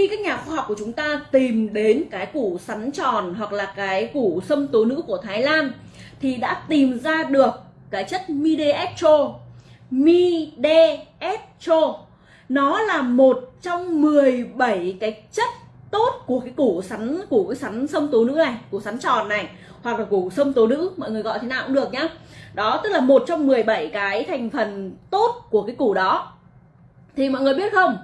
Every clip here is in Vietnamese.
khi các nhà khoa học của chúng ta tìm đến cái củ sắn tròn hoặc là cái củ sâm tố nữ của Thái Lan, thì đã tìm ra được cái chất midestro midestro nó là một trong 17 cái chất tốt của cái củ sắn, củ cái sắn sâm tố nữ này, củ sắn tròn này, hoặc là củ sâm tố nữ, mọi người gọi thế nào cũng được nhá. Đó, tức là một trong 17 cái thành phần tốt của cái củ đó. Thì mọi người biết không?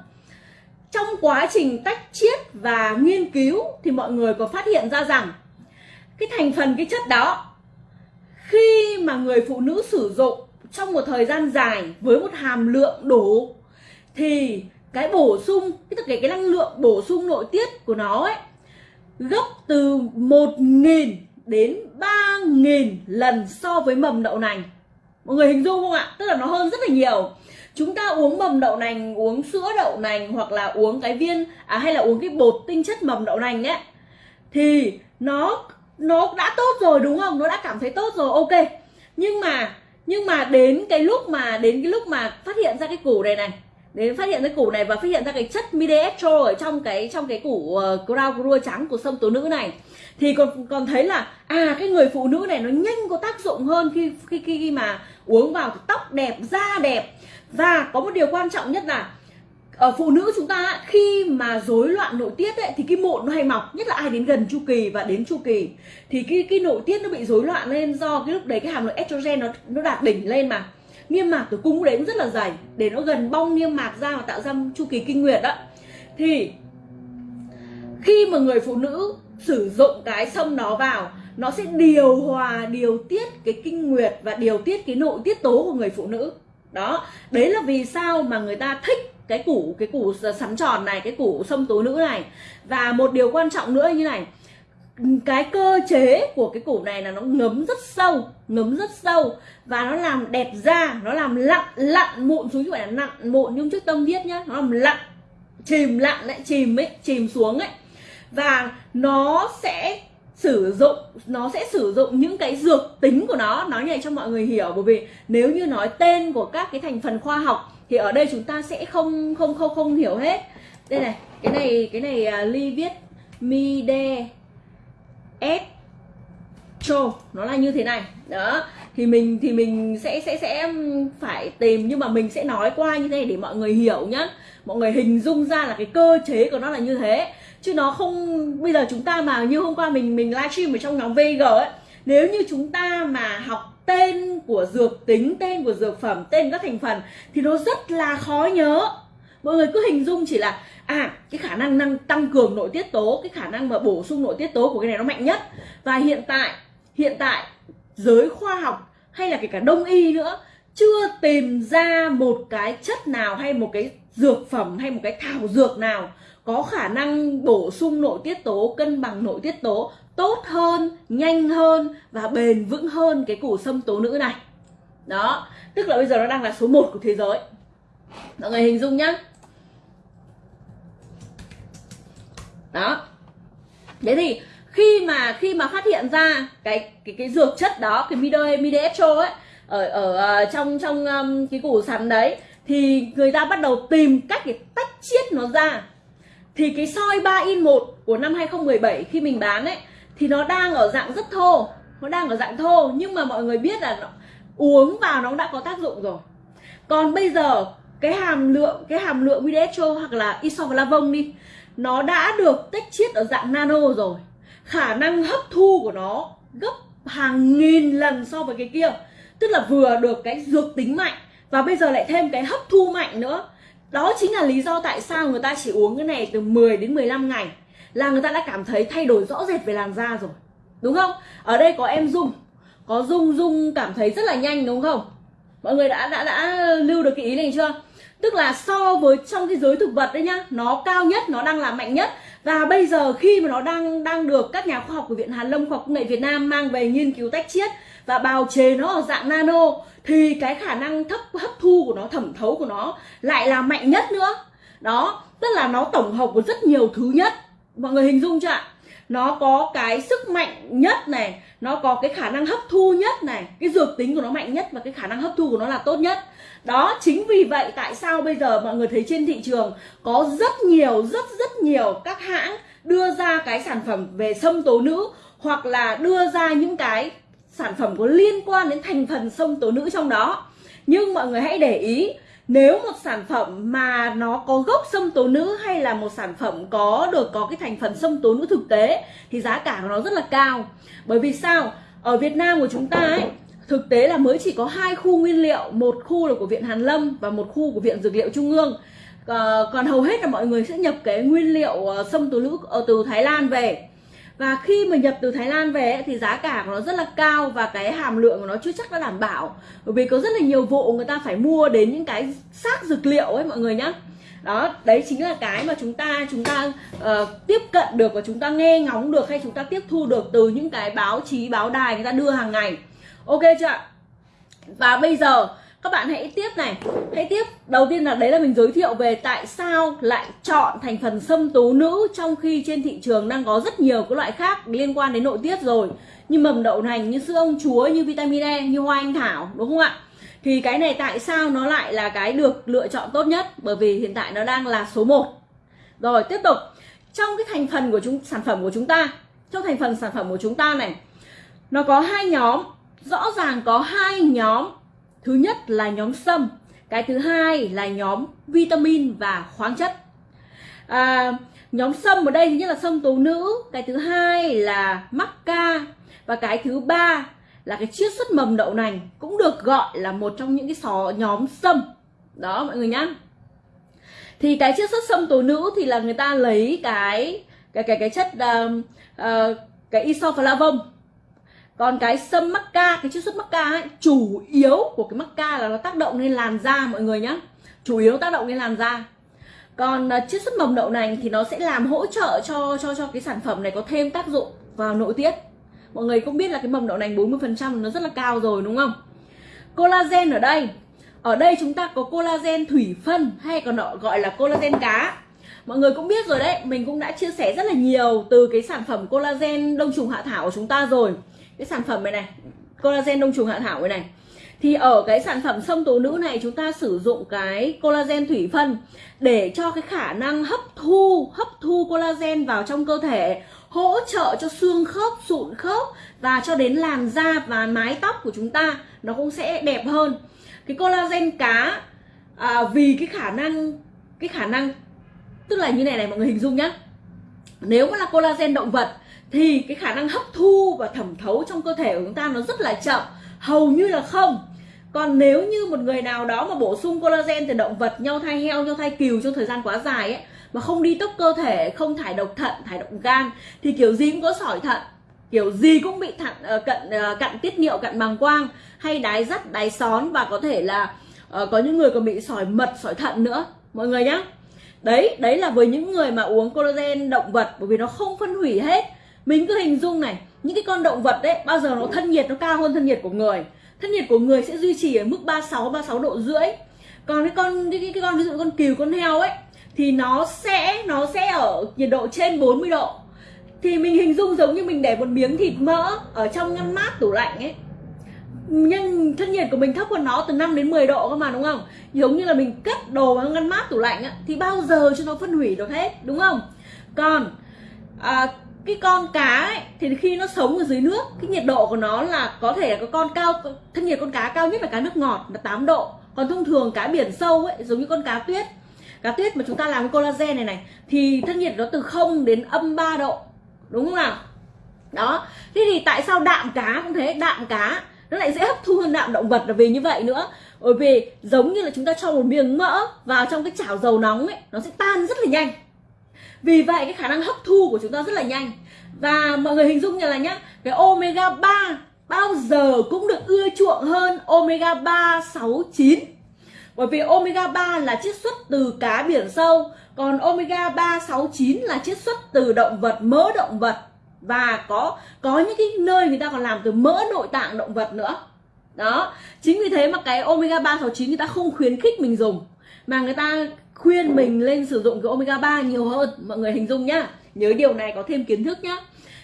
Trong quá trình tách chiết và nghiên cứu thì mọi người có phát hiện ra rằng cái thành phần, cái chất đó, khi mà người phụ nữ sử dụng trong một thời gian dài với một hàm lượng đủ, thì cái bổ sung, cái cái cái năng lượng bổ sung nội tiết của nó ấy, gấp từ 1.000 đến 3.000 lần so với mầm đậu nành. Mọi người hình dung không ạ? Tức là nó hơn rất là nhiều chúng ta uống mầm đậu nành uống sữa đậu nành hoặc là uống cái viên à, hay là uống cái bột tinh chất mầm đậu nành ấy thì nó nó đã tốt rồi đúng không? Nó đã cảm thấy tốt rồi ok. Nhưng mà nhưng mà đến cái lúc mà đến cái lúc mà phát hiện ra cái củ này này đến phát hiện cái củ này và phát hiện ra cái chất midestro ở trong cái trong cái củ uh, crown grua trắng của sâm tố nữ này thì còn còn thấy là à cái người phụ nữ này nó nhanh có tác dụng hơn khi khi khi, khi mà uống vào tóc đẹp da đẹp và có một điều quan trọng nhất là ở phụ nữ chúng ta khi mà rối loạn nội tiết ấy, thì cái mụn nó hay mọc nhất là ai đến gần chu kỳ và đến chu kỳ. Thì cái cái nội tiết nó bị rối loạn lên do cái lúc đấy cái hàm lượng estrogen nó nó đạt đỉnh lên mà. Niêm mạc tử cung đấy rất là dày để nó gần bong niêm mạc ra và tạo ra chu kỳ kinh nguyệt đó. Thì khi mà người phụ nữ sử dụng cái sông đó vào nó sẽ điều hòa điều tiết cái kinh nguyệt và điều tiết cái nội tiết tố của người phụ nữ đó, đấy là vì sao mà người ta thích cái củ cái củ sắn tròn này, cái củ sông tố nữ này. Và một điều quan trọng nữa như này, cái cơ chế của cái củ này là nó ngấm rất sâu, ngấm rất sâu và nó làm đẹp da, nó làm lặn lặn mụn xuống chứ phải là nặng mụn nhưng trước tâm viết nhá. Nó làm lặn, chìm lặn lại, chìm ấy, chìm xuống ấy. Và nó sẽ sử dụng nó sẽ sử dụng những cái dược tính của nó. Nói này cho mọi người hiểu bởi vì nếu như nói tên của các cái thành phần khoa học thì ở đây chúng ta sẽ không không không không hiểu hết. Đây này cái này cái này à, uh, ly viết mide s cho nó là như thế này. Đó thì mình thì mình sẽ sẽ sẽ phải tìm nhưng mà mình sẽ nói qua như thế này để mọi người hiểu nhá. Mọi người hình dung ra là cái cơ chế của nó là như thế chứ nó không, bây giờ chúng ta mà như hôm qua mình mình livestream ở trong nhóm VG ấy, nếu như chúng ta mà học tên của dược tính, tên của dược phẩm, tên các thành phần, thì nó rất là khó nhớ. Mọi người cứ hình dung chỉ là à cái khả năng năng tăng cường nội tiết tố, cái khả năng mà bổ sung nội tiết tố của cái này nó mạnh nhất. Và hiện tại hiện tại, giới khoa học hay là kể cả đông y nữa, chưa tìm ra một cái chất nào hay một cái dược phẩm hay một cái thảo dược nào có khả năng bổ sung nội tiết tố cân bằng nội tiết tố tốt hơn nhanh hơn và bền vững hơn cái củ sâm tố nữ này. Đó tức là bây giờ nó đang là số 1 của thế giới. Mọi người hình dung nhá. Đó. Thế thì khi mà khi mà phát hiện ra cái cái cái dược chất đó cái mido midestro ấy ở ở ờ, trong trong um, cái củ sắn đấy thì người ta bắt đầu tìm cách để tách chiết nó ra thì cái soi 3 in 1 của năm 2017 khi mình bán ấy thì nó đang ở dạng rất thô. Nó đang ở dạng thô nhưng mà mọi người biết là nó, uống vào nó đã có tác dụng rồi. Còn bây giờ cái hàm lượng cái hàm lượng midestro hoặc là isoflavone đi nó đã được tách chiết ở dạng nano rồi. Khả năng hấp thu của nó gấp hàng nghìn lần so với cái kia. Tức là vừa được cái dược tính mạnh và bây giờ lại thêm cái hấp thu mạnh nữa đó chính là lý do tại sao người ta chỉ uống cái này từ 10 đến 15 ngày, là người ta đã cảm thấy thay đổi rõ rệt về làn da rồi. Đúng không? Ở đây có em dung, có dung dung cảm thấy rất là nhanh, đúng không? Mọi người đã đã đã lưu được cái ý này chưa? Tức là so với trong cái giới thực vật đấy nhá, nó cao nhất, nó đang là mạnh nhất. Và bây giờ khi mà nó đang đang được các nhà khoa học của viện hàn lâm khoa học công nghệ việt nam mang về nghiên cứu tách chiết và bào chế nó ở dạng nano, thì cái khả năng thấp, hấp thu của nó, thẩm thấu của nó lại là mạnh nhất nữa. Đó, tức là nó tổng hợp của rất nhiều thứ nhất. Mọi người hình dung chưa ạ? Nó có cái sức mạnh nhất này, nó có cái khả năng hấp thu nhất này, cái dược tính của nó mạnh nhất và cái khả năng hấp thu của nó là tốt nhất. Đó, chính vì vậy tại sao bây giờ mọi người thấy trên thị trường có rất nhiều, rất rất nhiều các hãng đưa ra cái sản phẩm về sâm tố nữ hoặc là đưa ra những cái sản phẩm có liên quan đến thành phần sâm tố nữ trong đó. Nhưng mọi người hãy để ý nếu một sản phẩm mà nó có gốc sâm tố nữ hay là một sản phẩm có được có cái thành phần sâm tố nữ thực tế thì giá cả của nó rất là cao. Bởi vì sao? Ở Việt Nam của chúng ta ấy thực tế là mới chỉ có hai khu nguyên liệu một khu là của viện Hàn Lâm và một khu của viện Dược liệu Trung ương. À, còn hầu hết là mọi người sẽ nhập cái nguyên liệu ờ, sâm tố nữ ở từ Thái Lan về và khi mà nhập từ Thái Lan về thì giá cả của nó rất là cao và cái hàm lượng của nó chưa chắc đã đảm bảo. Bởi vì có rất là nhiều vụ người ta phải mua đến những cái xác dược liệu ấy mọi người nhá. Đó đấy chính là cái mà chúng ta chúng ta uh, tiếp cận được và chúng ta nghe ngóng được hay chúng ta tiếp thu được từ những cái báo chí báo đài người ta đưa hàng ngày. Ok chưa ạ? Và bây giờ các bạn hãy tiếp này. Hãy tiếp. Đầu tiên là đấy là mình giới thiệu về tại sao lại chọn thành phần sâm tố nữ trong khi trên thị trường đang có rất nhiều các loại khác liên quan đến nội tiết rồi. Như mầm đậu nành, như sữa ông chúa, như vitamin E như hoa anh thảo, đúng không ạ? Thì cái này tại sao nó lại là cái được lựa chọn tốt nhất? Bởi vì hiện tại nó đang là số 1 rồi, tiếp tục. Trong cái thành phần của chúng, sản phẩm của chúng ta, trong thành phần sản phẩm của chúng ta này, nó có hai nhóm. Rõ ràng có hai nhóm thứ nhất là nhóm sâm cái thứ hai là nhóm vitamin và khoáng chất. À, nhóm sâm ở đây thứ nhất là sâm tố nữ cái thứ hai là mắc ca và cái thứ ba là cái chiết xuất mầm đậu nành cũng được gọi là một trong những cái sò nhóm sâm đó mọi người nhá. Thì cái chiết xuất sâm tố nữ thì là người ta lấy cái cái cái cái chất uh, uh, cái isoflavone còn cái sâm mắc ca cái chiết xuất mắc ca ấy chủ yếu của cái mắc ca là nó tác động lên làn da mọi người nhá. Chủ yếu tác động lên làn da. Còn uh, chiết xuất mầm đậu nành thì nó sẽ làm hỗ trợ cho cho cho cái sản phẩm này có thêm tác dụng vào nội tiết. Mọi người cũng biết là cái mầm đậu nành 40% nó rất là cao rồi đúng không? Collagen ở đây. Ở đây chúng ta có collagen thủy phân hay còn gọi là collagen cá. Mọi người cũng biết rồi đấy mình cũng đã chia sẻ rất là nhiều từ cái sản phẩm collagen đông trùng hạ thảo của chúng ta rồi cái sản phẩm này này collagen đông trùng hạ thảo này này. Thì ở cái sản phẩm sông tố nữ này chúng ta sử dụng cái collagen thủy phân để cho cái khả năng hấp thu hấp thu collagen vào trong cơ thể hỗ trợ cho xương khớp sụn khớp và cho đến làn da và mái tóc của chúng ta nó cũng sẽ đẹp hơn. Cái collagen cá à, vì cái khả năng cái khả năng tức là như này này mọi người hình dung nhá. Nếu mà là collagen động vật thì cái khả năng hấp thu và thẩm thấu trong cơ thể của chúng ta nó rất là chậm hầu như là không. Còn nếu như một người nào đó mà bổ sung collagen từ động vật nhau thai heo nhau thai cừu trong thời gian quá dài ấy mà không đi tốc cơ thể không thải độc thận thải độc gan thì kiểu gì cũng có sỏi thận kiểu gì cũng bị thận ờ, cận ờ, cặn tiết niệu cặn bàng quang hay đái dắt đái xón và có thể là uh, có những người còn bị sỏi mật sỏi thận nữa. Mọi người nhá. Đấy đấy là với những người mà uống collagen động vật bởi vì nó không phân hủy hết mình cứ hình dung này những cái con động vật đấy bao giờ nó thân nhiệt nó cao hơn thân nhiệt của người. Thân nhiệt của người sẽ duy trì ở mức 36 36 độ rưỡi. Còn cái con cái, cái con ví dụ con cừu con heo ấy thì nó sẽ nó sẽ ở nhiệt độ trên 40 độ. Thì mình hình dung giống như mình để một miếng thịt mỡ ở trong ngăn mát tủ lạnh ấy. Nhưng thân nhiệt của mình thấp hơn nó từ 5 đến 10 độ cơ mà đúng không? Giống như là mình cất đồ vào ngăn mát tủ lạnh á, thì bao giờ cho nó phân hủy được hết đúng không? Còn à, cái con cá ấy, thì khi nó sống ở dưới nước cái nhiệt độ của nó là có thể là có con cao thân nhiệt con cá cao nhất là cá nước ngọt là 8 độ. Còn thông thường cá biển sâu ấy giống như con cá tuyết. Cá tuyết mà chúng ta làm collagen này này thì thân nhiệt nó từ 0 đến âm 3 độ đúng không nào? Đó. Thế thì tại sao đạm cá cũng thế? Đạm cá nó lại dễ hấp thu hơn đạm động vật là vì như vậy nữa. Bởi vì giống như là chúng ta cho một miếng mỡ vào trong cái chảo dầu nóng ấy nó sẽ tan rất là nhanh vì vậy cái khả năng hấp thu của chúng ta rất là nhanh. Và mọi người hình dung như là nhá, cái omega 3 bao giờ cũng được ưa chuộng hơn omega 3 6 9 bởi vì omega 3 là chiết xuất từ cá biển sâu, còn omega 3 6 9 là chiết xuất từ động vật, mỡ động vật. Và có có những cái nơi người ta còn làm từ mỡ nội tạng động vật nữa. Đó, chính vì thế mà cái omega 3 6 9 người ta không khuyến khích mình dùng mà người ta khuyên mình lên sử dụng cái omega 3 nhiều hơn, mọi người hình dung nhá. Nhớ điều này, có thêm kiến thức nhá.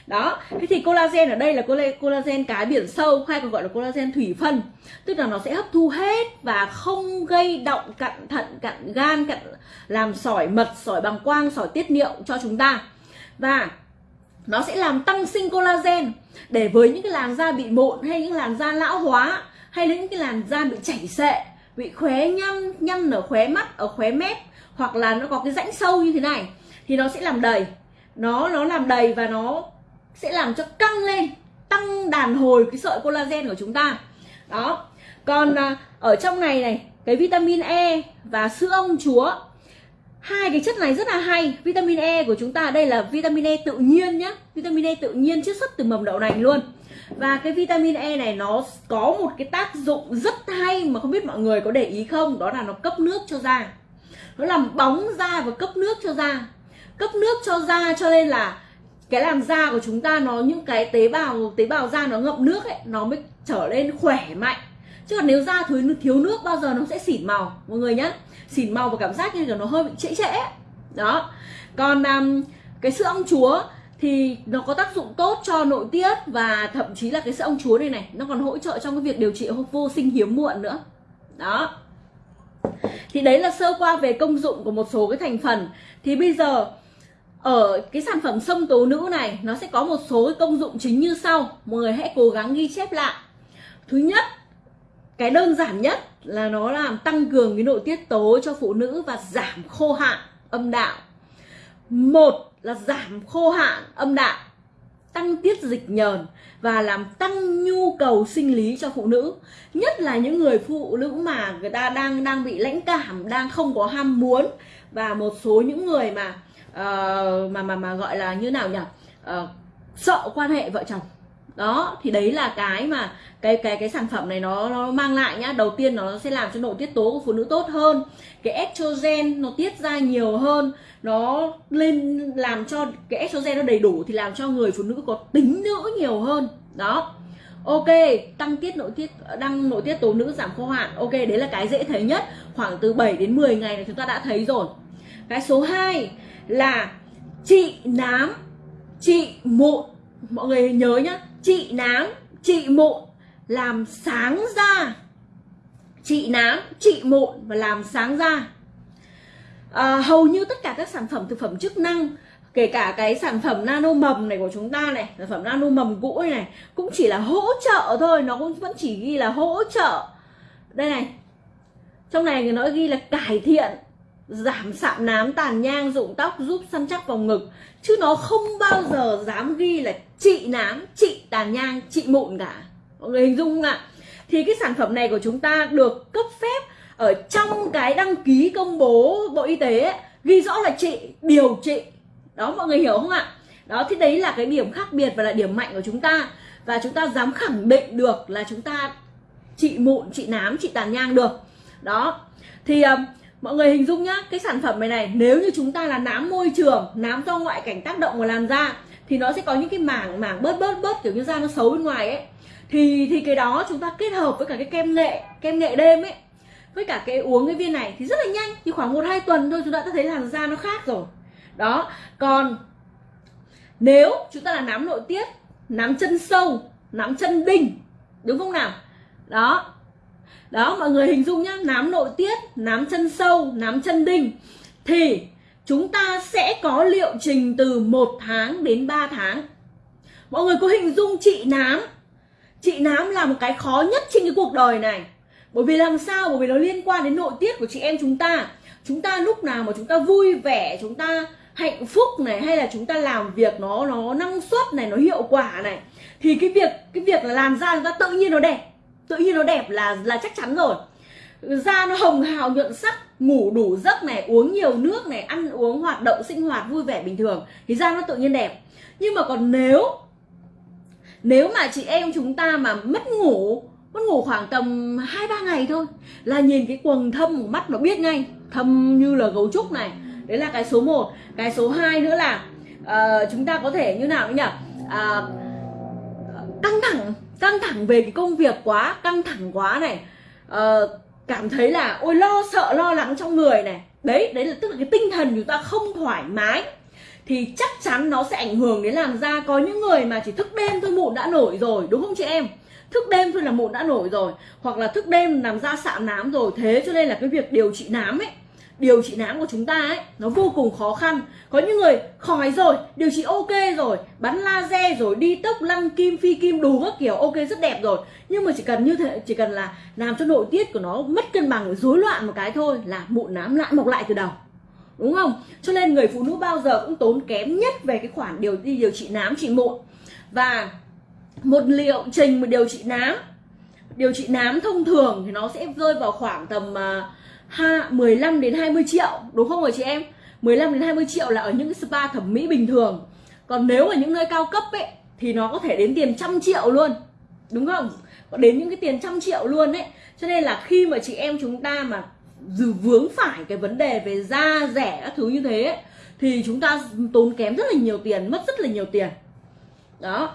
Đó, thế thì collagen ở đây là collagen cái biển sâu, hay còn gọi là collagen thủy phân. Tức là nó sẽ hấp thu hết và không gây động, cặn thận, cặn gan, cặn làm sỏi mật, sỏi bằng quang, sỏi tiết niệu cho chúng ta. Và nó sẽ làm tăng sinh collagen để với những cái làn da bị mụn hay những làn da lão hóa hay là những cái làn da bị chảy xệ bị khóe nhăn nhăn ở khóe mắt ở khóe mép hoặc là nó có cái rãnh sâu như thế này thì nó sẽ làm đầy. Nó nó làm đầy và nó sẽ làm cho căng lên tăng đàn hồi cái sợi collagen của chúng ta. Đó. Còn à, ở trong này này cái vitamin E và sữa ông chúa hai cái chất này rất là hay. Vitamin E của chúng ta đây là vitamin E tự nhiên nhá. Vitamin E tự nhiên chiết xuất từ mầm đậu nành luôn và cái vitamin E này nó có một cái tác dụng rất hay mà không biết mọi người có để ý không? Đó là nó cấp nước cho da. Nó làm bóng da và cấp nước cho da. Cấp nước cho da cho nên là cái làn da của chúng ta nó những cái tế bào tế bào da nó ngậm nước ấy nó mới trở lên khỏe mạnh. Chứ còn nếu da thiếu thiếu nước bao giờ nó sẽ xỉn màu mọi người nhé xỉn màu và cảm giác như là nó hơi bị trễ trễ đó. Còn um, cái sữa ong chúa thì nó có tác dụng tốt cho nội tiết và thậm chí là cái sữa ong chúa này này, nó còn hỗ trợ trong cái việc điều trị vô sinh hiếm muộn nữa. Đó. Thì đấy là sơ qua về công dụng của một số cái thành phần. Thì bây giờ, ở cái sản phẩm sông tố nữ này, nó sẽ có một số cái công dụng chính như sau. Mọi người hãy cố gắng ghi chép lại. Thứ nhất, cái đơn giản nhất là nó làm tăng cường cái nội tiết tố cho phụ nữ và giảm khô hạn, âm đạo. Một là giảm khô hạn âm đạo tăng tiết dịch nhờn và làm tăng nhu cầu sinh lý cho phụ nữ. Nhất là những người phụ nữ mà người ta đang đang bị lãnh cảm đang không có ham muốn. Và một số những người mà uh, mà mà mà gọi là như nào nhỉ? Uh, sợ quan hệ vợ chồng đó, thì đấy là cái mà cái cái cái sản phẩm này nó nó mang lại nhá. Đầu tiên nó sẽ làm cho nội tiết tố của phụ nữ tốt hơn. Cái estrogen nó tiết ra nhiều hơn. Nó lên, làm cho cái estrogen nó đầy đủ thì làm cho người phụ nữ có tính nữ nhiều hơn. Đó. Ok, tăng tiết nội tiết, đăng nội tiết tố nữ giảm khô hạn. Ok, đấy là cái dễ thấy nhất. Khoảng từ 7 đến 10 ngày là chúng ta đã thấy rồi. Cái số 2 là trị nám, trị mụn. Mọi người nhớ nhá trị nám trị mụn làm sáng da trị nám trị mụn và làm sáng da à, hầu như tất cả các sản phẩm thực phẩm chức năng kể cả cái sản phẩm nano mầm này của chúng ta này sản phẩm nano mầm cũ này, này cũng chỉ là hỗ trợ thôi nó cũng vẫn chỉ ghi là hỗ trợ. Đây này trong này nó ghi là cải thiện giảm sạm nám tàn nhang rụng tóc giúp săn chắc vòng ngực. Chứ nó không bao giờ dám ghi là trị nám trị tàn nhang trị mụn cả. Mọi người hình dung không ạ? Thì cái sản phẩm này của chúng ta được cấp phép ở trong cái đăng ký công bố bộ y tế ấy, ghi rõ là trị điều trị. Đó mọi người hiểu không ạ? Đó thì đấy là cái điểm khác biệt và là điểm mạnh của chúng ta. Và chúng ta dám khẳng định được là chúng ta trị mụn trị nám trị tàn nhang được. Đó thì uh, mọi người hình dung nhá, cái sản phẩm này này, nếu như chúng ta là nám môi trường, nám do ngoại cảnh tác động vào làn da thì nó sẽ có những cái mảng mảng bớt bớt bớt kiểu như da nó xấu bên ngoài ấy. Thì thì cái đó chúng ta kết hợp với cả cái kem nghệ kem nghệ đêm ấy, với cả cái uống cái viên này thì rất là nhanh thì khoảng một, hai tuần thôi chúng ta đã thấy làn da nó khác rồi. Đó, còn nếu chúng ta là nám nội tiết, nám chân sâu, nám chân đinh, đúng không nào? Đó đó, mọi người hình dung nhá, nám nội tiết, nám chân sâu, nám chân đinh. Thì chúng ta sẽ có liệu trình từ một tháng đến 3 tháng. Mọi người có hình dung chị nám? Chị nám là một cái khó nhất trên cái cuộc đời này. Bởi vì làm sao? Bởi vì nó liên quan đến nội tiết của chị em chúng ta. Chúng ta lúc nào mà chúng ta vui vẻ, chúng ta hạnh phúc này, hay là chúng ta làm việc nó nó năng suất này, nó hiệu quả này, thì cái việc cái việc là làm ra chúng ta tự nhiên nó đẹp tự nhiên nó đẹp là là chắc chắn rồi. Da nó hồng hào nhuận sắc ngủ đủ giấc này uống nhiều nước này ăn uống hoạt động sinh hoạt vui vẻ bình thường thì da nó tự nhiên đẹp. Nhưng mà còn nếu nếu mà chị em chúng ta mà mất ngủ mất ngủ khoảng tầm hai ba ngày thôi là nhìn cái quầng thâm của mắt nó biết ngay thâm như là gấu trúc này. Đấy là cái số 1 cái số 2 nữa là uh, chúng ta có thể như nào nhỉ? Uh, căng thẳng căng thẳng về cái công việc quá căng thẳng quá này. Uh, cảm thấy là ôi lo sợ lo lắng trong người này. Đấy đấy là tức là cái tinh thần chúng ta không thoải mái. Thì chắc chắn nó sẽ ảnh hưởng đến làn da. Có những người mà chỉ thức đêm thôi mụn đã nổi rồi đúng không chị em? Thức đêm thôi là mụn đã nổi rồi. Hoặc là thức đêm làm da sạm nám rồi. Thế cho nên là cái việc điều trị nám ấy điều trị nám của chúng ta ấy nó vô cùng khó khăn. Có những người khỏi rồi điều trị ok rồi bắn laser rồi đi tốc lăn kim phi kim đủ các kiểu ok rất đẹp rồi. Nhưng mà chỉ cần như thế chỉ cần là làm cho nội tiết của nó mất cân bằng rối loạn một cái thôi là mụn nám lại mọc lại từ đầu. Đúng không? Cho nên người phụ nữ bao giờ cũng tốn kém nhất về cái khoản điều đi điều trị nám trị mụn. Và một liệu trình một điều trị nám điều trị nám thông thường thì nó sẽ rơi vào khoảng tầm uh, ha 15 đến 20 triệu đúng không rồi chị em? 15 đến 20 triệu là ở những spa thẩm mỹ bình thường. Còn nếu ở những nơi cao cấp ấy thì nó có thể đến tiền trăm triệu luôn. Đúng không? Có đến những cái tiền trăm triệu luôn ấy. Cho nên là khi mà chị em chúng ta mà dù vướng phải cái vấn đề về da rẻ các thứ như thế ấy, thì chúng ta tốn kém rất là nhiều tiền mất rất là nhiều tiền. Đó.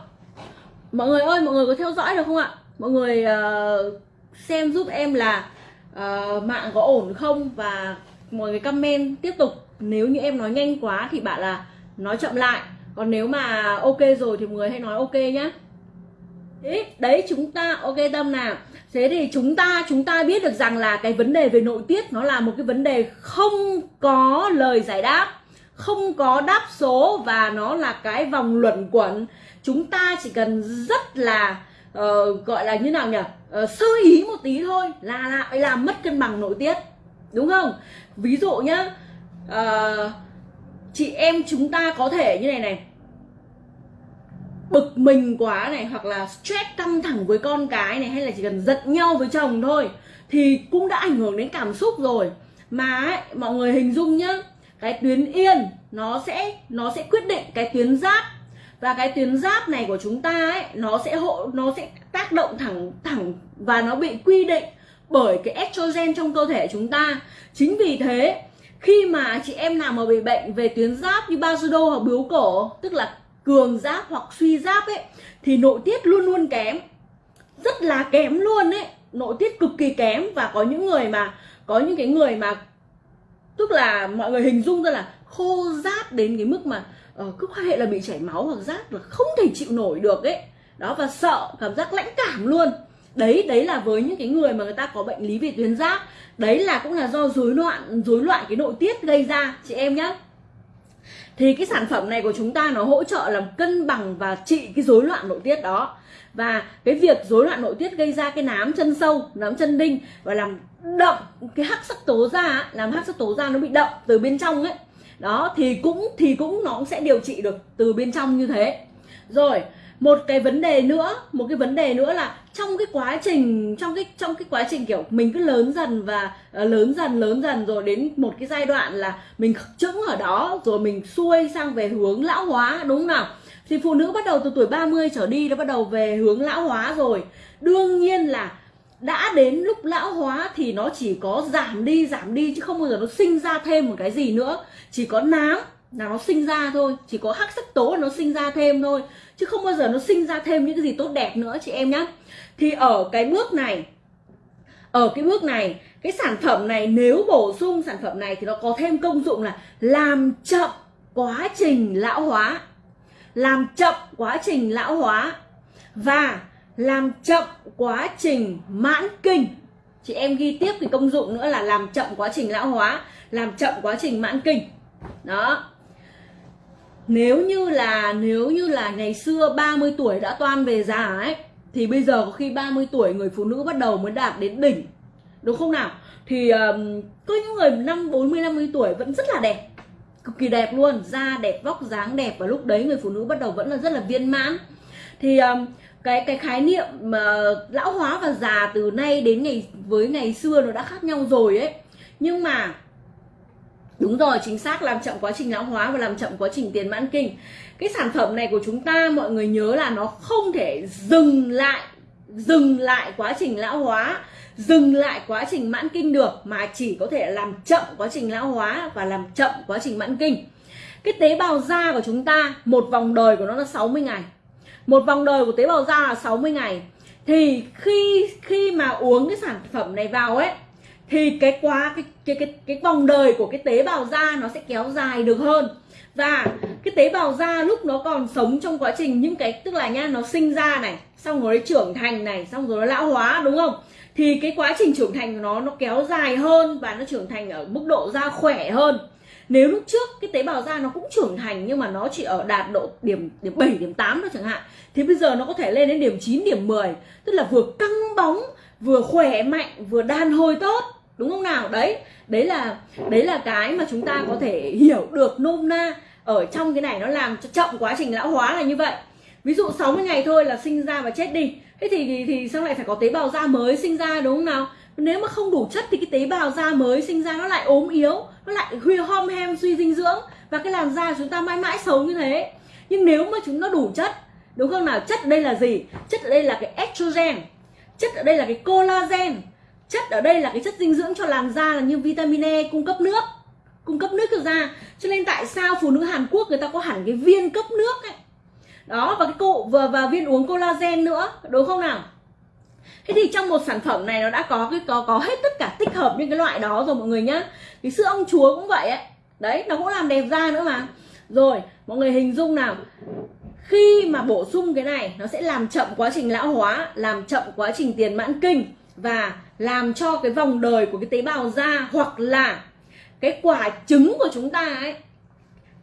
Mọi người ơi mọi người có theo dõi được không ạ? Mọi người uh, xem giúp em là uh, mạng có ổn không? Và mọi người comment tiếp tục. Nếu như em nói nhanh quá thì bạn là nói chậm lại. Còn nếu mà ok rồi thì mọi người hãy nói ok nhá. Đấy, đấy chúng ta ok tâm nào. Thế thì chúng ta chúng ta biết được rằng là cái vấn đề về nội tiết nó là một cái vấn đề không có lời giải đáp không có đáp số và nó là cái vòng luẩn quẩn. Chúng ta chỉ cần rất là uh, gọi là như nào nhỉ? Uh, sơ ý một tí thôi là lại làm mất cân bằng nội tiết đúng không? Ví dụ nhá uh, chị em chúng ta có thể như này này. Bực mình quá này hoặc là stress căng thẳng với con cái này hay là chỉ cần giận nhau với chồng thôi thì cũng đã ảnh hưởng đến cảm xúc rồi. Mà ấy, mọi người hình dung nhá cái tuyến yên nó sẽ nó sẽ quyết định cái tuyến giáp và cái tuyến giáp này của chúng ta ấy, nó sẽ hộ, nó sẽ tác động thẳng thẳng và nó bị quy định bởi cái estrogen trong cơ thể chúng ta. Chính vì thế, khi mà chị em nào mà bị bệnh về tuyến giáp như Basodo hoặc biếu cổ, tức là cường giáp hoặc suy giáp ấy, thì nội tiết luôn luôn kém. Rất là kém luôn ấy. Nội tiết cực kỳ kém và có những người mà, có những cái người mà, tức là mọi người hình dung ra là khô giáp đến cái mức mà Ờ, cứ quan hệ là bị chảy máu hoặc rát là không thể chịu nổi được ấy. Đó, và sợ, cảm giác lãnh cảm luôn. Đấy đấy là với những cái người mà người ta có bệnh lý về tuyến giáp. Đấy là cũng là do rối loạn rối loạn cái nội tiết gây ra, chị em nhé thì cái sản phẩm này của chúng ta nó hỗ trợ làm cân bằng và trị cái rối loạn nội tiết đó. Và cái việc rối loạn nội tiết gây ra cái nám chân sâu, nám chân đinh và làm đậm cái hắc sắc tố da, làm hắc sắc tố da nó bị đậm từ bên trong ấy đó thì cũng thì cũng nó cũng sẽ điều trị được từ bên trong như thế. Rồi một cái vấn đề nữa một cái vấn đề nữa là trong cái quá trình trong cái trong cái quá trình kiểu mình cứ lớn dần và uh, lớn dần lớn dần rồi đến một cái giai đoạn là mình chững ở đó rồi mình xuôi sang về hướng lão hóa đúng không nào? Thì phụ nữ bắt đầu từ tuổi 30 trở đi nó bắt đầu về hướng lão hóa rồi. Đương nhiên là đã đến lúc lão hóa thì nó chỉ có giảm đi giảm đi chứ không bao giờ nó sinh ra thêm một cái gì nữa. Chỉ có nám là nó sinh ra thôi, chỉ có hắc sắc tố nó sinh ra thêm thôi. Chứ không bao giờ nó sinh ra thêm những cái gì tốt đẹp nữa chị em nhé thì ở cái bước này, ở cái bước này, cái sản phẩm này nếu bổ sung sản phẩm này thì nó có thêm công dụng là làm chậm quá trình lão hóa. Làm chậm quá trình lão hóa. Và làm chậm quá trình mãn kinh. Chị em ghi tiếp cái công dụng nữa là làm chậm quá trình lão hóa làm chậm quá trình mãn kinh. Đó. Nếu như là nếu như là ngày xưa 30 tuổi đã toan về già ấy thì bây giờ có khi 30 tuổi người phụ nữ bắt đầu mới đạt đến đỉnh. Đúng không nào? Thì um, có những người năm 40 50 tuổi vẫn rất là đẹp. Cực kỳ đẹp luôn. Da đẹp vóc dáng đẹp và lúc đấy người phụ nữ bắt đầu vẫn là rất là viên mãn. Thì um, cái cái khái niệm mà lão hóa và già từ nay đến ngày với ngày xưa nó đã khác nhau rồi ấy nhưng mà Đúng rồi, chính xác làm chậm quá trình lão hóa và làm chậm quá trình tiền mãn kinh. Cái sản phẩm này của chúng ta mọi người nhớ là nó không thể dừng lại dừng lại quá trình lão hóa, dừng lại quá trình mãn kinh được mà chỉ có thể làm chậm quá trình lão hóa và làm chậm quá trình mãn kinh. Cái tế bào da của chúng ta, một vòng đời của nó là 60 ngày. Một vòng đời của tế bào da là 60 ngày. Thì khi khi mà uống cái sản phẩm này vào ấy, thì cái quá, cái cái cái cái vòng đời của cái tế bào da nó sẽ kéo dài được hơn. Và cái tế bào da lúc nó còn sống trong quá trình những cái, tức là nha, nó sinh ra này, xong rồi nó trưởng thành này, xong rồi nó lão hóa, đúng không? Thì cái quá trình trưởng thành của nó nó kéo dài hơn và nó trưởng thành ở mức độ da khỏe hơn nếu lúc trước cái tế bào da nó cũng trưởng thành nhưng mà nó chỉ ở đạt độ điểm điểm 7 điểm 8 thôi chẳng hạn thì bây giờ nó có thể lên đến điểm 9 điểm 10 tức là vừa căng bóng vừa khỏe mạnh vừa đàn hồi tốt đúng không nào? Đấy đấy là đấy là cái mà chúng ta có thể hiểu được nôm na ở trong cái này nó làm cho chậm quá trình lão hóa là như vậy. Ví dụ 60 ngày thôi là sinh ra và chết đi. Thế thì thì, thì sao lại phải có tế bào da mới sinh ra đúng không nào? Nếu mà không đủ chất thì cái tế bào da mới sinh ra nó lại ốm yếu nó lại huy hom hem suy dinh dưỡng và cái làn da chúng ta mãi mãi xấu như thế. Nhưng nếu mà chúng nó đủ chất đúng không nào? Chất ở đây là gì? Chất ở đây là cái estrogen chất ở đây là cái collagen chất ở đây là cái chất dinh dưỡng cho làn da là như vitamin E cung cấp nước cung cấp nước cho da. Cho nên tại sao phụ nữ Hàn Quốc người ta có hẳn cái viên cấp nước ấy? Đó và cái cụ và, và viên uống collagen nữa đúng không nào? Thế thì trong một sản phẩm này nó đã có cái, có có hết tất cả tích hợp những cái loại đó rồi mọi người nhá. Cái sữa ông chúa cũng vậy ấy. Đấy, nó cũng làm đẹp da nữa mà. Rồi, mọi người hình dung nào. Khi mà bổ sung cái này, nó sẽ làm chậm quá trình lão hóa, làm chậm quá trình tiền mãn kinh và làm cho cái vòng đời của cái tế bào da hoặc là cái quả trứng của chúng ta ấy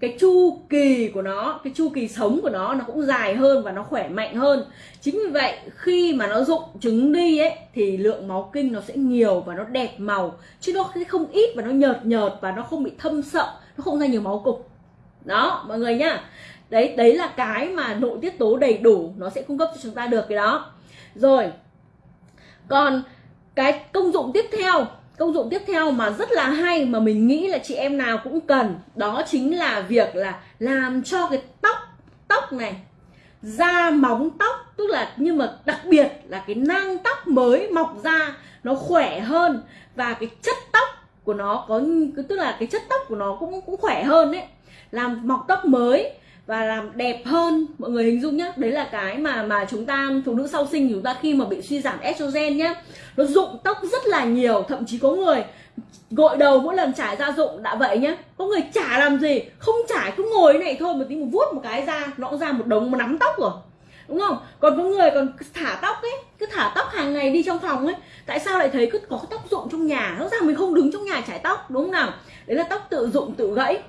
cái chu kỳ của nó, cái chu kỳ sống của nó nó cũng dài hơn và nó khỏe mạnh hơn. Chính vì vậy, khi mà nó rụng trứng đi ấy, thì lượng máu kinh nó sẽ nhiều và nó đẹp màu. Chứ nó không ít và nó nhợt nhợt và nó không bị thâm sậm, nó không ra nhiều máu cục. Đó, mọi người nhá. Đấy đấy là cái mà nội tiết tố đầy đủ nó sẽ cung cấp cho chúng ta được cái đó. Rồi, còn cái công dụng tiếp theo công dụng tiếp theo mà rất là hay mà mình nghĩ là chị em nào cũng cần, đó chính là việc là làm cho cái tóc tóc này, da móng tóc, tức là nhưng mà đặc biệt là cái nang tóc mới mọc ra nó khỏe hơn và cái chất tóc của nó có, tức là cái chất tóc của nó cũng cũng khỏe hơn đấy làm mọc tóc mới và làm đẹp hơn. Mọi người hình dung nhá, đấy là cái mà mà chúng ta, phụ nữ sau sinh chúng ta khi mà bị suy giảm estrogen nhá, nó rụng tóc rất là nhiều, thậm chí có người gội đầu mỗi lần trải ra rụng, đã vậy nhá, có người chả làm gì, không trải, cứ ngồi này thôi một tí một vuốt một cái ra, nó cũng ra một đống một nắm tóc rồi. Đúng không? Còn có người còn thả tóc ấy, cứ thả tóc hàng ngày đi trong phòng ấy, tại sao lại thấy cứ có tóc rụng trong nhà, nó ràng mình không đứng trong nhà chải tóc, đúng không nào? Đấy là tóc tự rụng tự gãy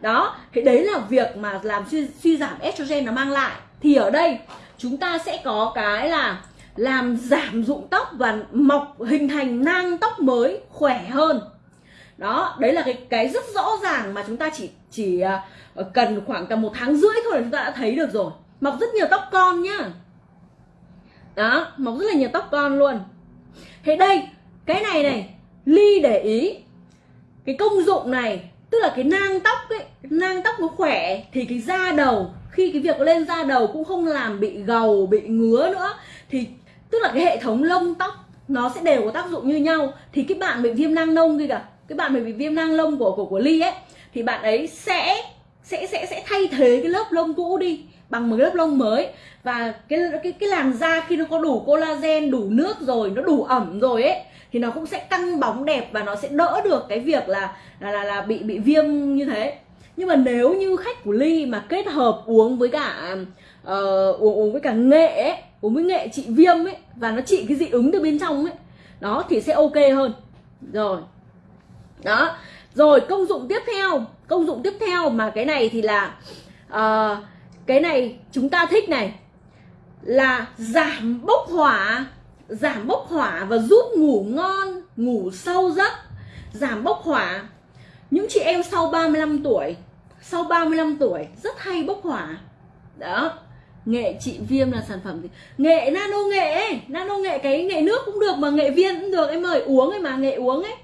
đó thì đấy là việc mà làm suy, suy giảm estrogen nó mang lại. Thì ở đây chúng ta sẽ có cái là làm giảm rụng tóc và mọc hình thành nang tóc mới khỏe hơn. Đó đấy là cái cái rất rõ ràng mà chúng ta chỉ chỉ à, cần khoảng tầm một tháng rưỡi thôi là chúng ta đã thấy được rồi. Mọc rất nhiều tóc con nhá. Đó mọc rất là nhiều tóc con luôn. Thế đây cái này này ly để ý. Cái công dụng này tức là cái nang tóc ấy, nang tóc nó khỏe thì cái da đầu, khi cái việc lên da đầu cũng không làm bị gầu, bị ngứa nữa. Thì tức là cái hệ thống lông tóc nó sẽ đều có tác dụng như nhau. Thì cái bạn bị viêm nang nông kia cả cái bạn bị viêm nang lông của của của ly ấy, thì bạn ấy sẽ sẽ sẽ sẽ thay thế cái lớp lông cũ đi bằng một lớp lông mới. Và cái cái cái làn da khi nó có đủ collagen, đủ nước rồi, nó đủ ẩm rồi ấy thì nó cũng sẽ căng bóng đẹp và nó sẽ đỡ được cái việc là là là, là bị bị viêm như thế. Nhưng mà nếu như khách của ly mà kết hợp uống với cả uh, uống uống với cả nghệ ấy, uống với nghệ trị viêm ấy và nó trị cái dị ứng từ bên trong ấy đó thì sẽ ok hơn. Rồi. Đó. Rồi công dụng tiếp theo. Công dụng tiếp theo mà cái này thì là uh, cái này chúng ta thích này là giảm bốc hỏa giảm bốc hỏa và giúp ngủ ngon, ngủ sâu giấc. Giảm bốc hỏa. Những chị em sau 35 tuổi, sau 35 tuổi rất hay bốc hỏa. Đó. Nghệ trị viêm là sản phẩm gì? Nghệ, nano nghệ nano nghệ cái nghệ nước cũng được mà nghệ viên cũng được. Em mời uống ấy mà, nghệ uống ấy.